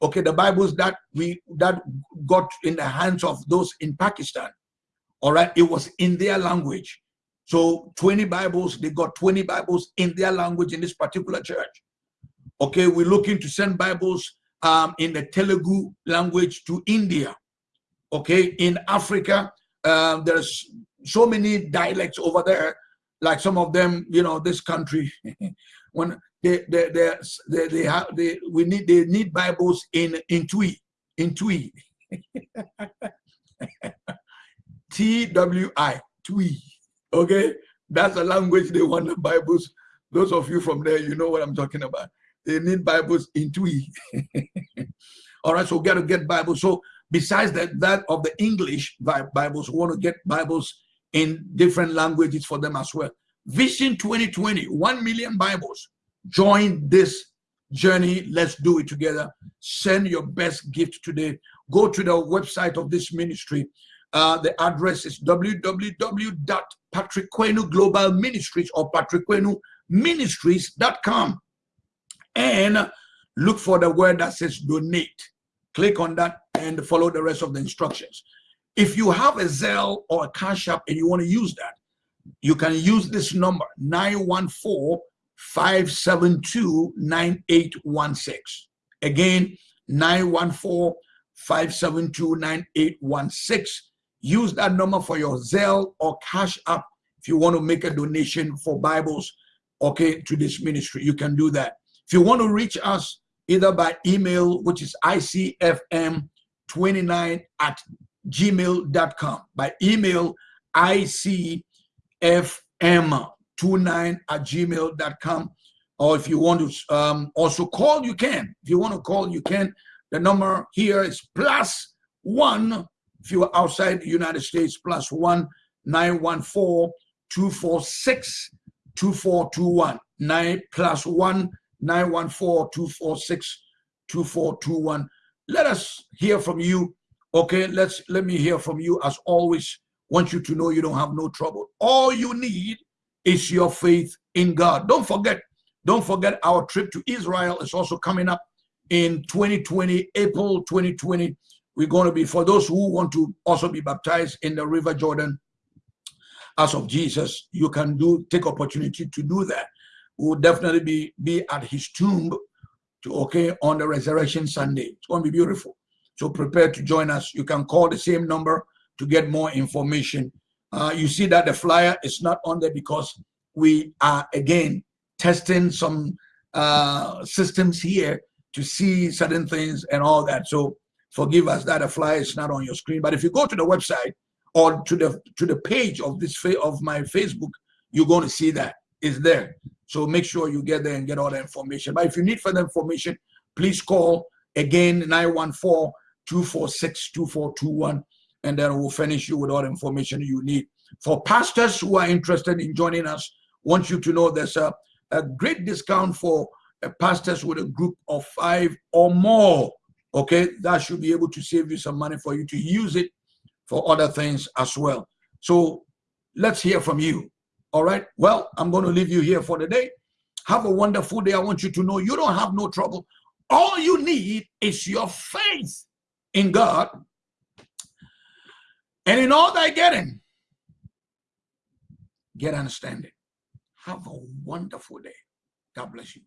okay, the Bibles that we that got in the hands of those in Pakistan, all right, it was in their language. So 20 Bibles, they got 20 Bibles in their language in this particular church. Okay, we're looking to send Bibles um, in the Telugu language to India. Okay, in Africa, uh, there's so many dialects over there. Like some of them, you know, this country, [laughs] when they they they they, they have they we need they need Bibles in in Twi in Twi. [laughs] T W I Twi. Okay, that's the language they want the Bibles. Those of you from there, you know what I'm talking about. They need Bibles in Twi. [laughs] All right, so we got to get Bibles. So besides that, that of the English Bibles, we want to get Bibles in different languages for them as well. Vision 2020, 1 million Bibles. Join this journey. Let's do it together. Send your best gift today. Go to the website of this ministry. Uh, the address is www.patrick Global Ministries or patrickquenu and look for the word that says donate. Click on that and follow the rest of the instructions. If you have a Zelle or a Cash App and you want to use that, you can use this number 914 572 9816. Again, 914 572 9816. Use that number for your Zelle or Cash App if you want to make a donation for Bibles, okay, to this ministry. You can do that. If you want to reach us either by email, which is icfm29 at gmail.com, by email, icfm29 at gmail.com, or if you want to um, also call, you can. If you want to call, you can. The number here is plus one. If you are outside the United States, plus one 914 246 2421. Nine plus one 914-246-2421. Let us hear from you. Okay, let's let me hear from you as always. Want you to know you don't have no trouble. All you need is your faith in God. Don't forget, don't forget our trip to Israel is also coming up in 2020, April 2020. We're going to be, for those who want to also be baptized in the River Jordan as of Jesus, you can do take opportunity to do that We will definitely be, be at his tomb to okay on the resurrection Sunday. It's going to be beautiful. So prepare to join us. You can call the same number to get more information. Uh, you see that the flyer is not on there because we are again testing some uh, systems here to see certain things and all that. So forgive us that a flyer is not on your screen. But if you go to the website or to the to the page of this of my Facebook, you're going to see that is there. So make sure you get there and get all the information. But if you need further information, please call again 914-246-2421 and then we'll finish you with all the information you need. For pastors who are interested in joining us, want you to know there's a, a great discount for uh, pastors with a group of five or more. Okay, that should be able to save you some money for you to use it for other things as well. So let's hear from you. All right. Well, I'm going to leave you here for the day. Have a wonderful day. I want you to know you don't have no trouble. All you need is your faith in God. And in all that getting, get understanding. Have a wonderful day. God bless you.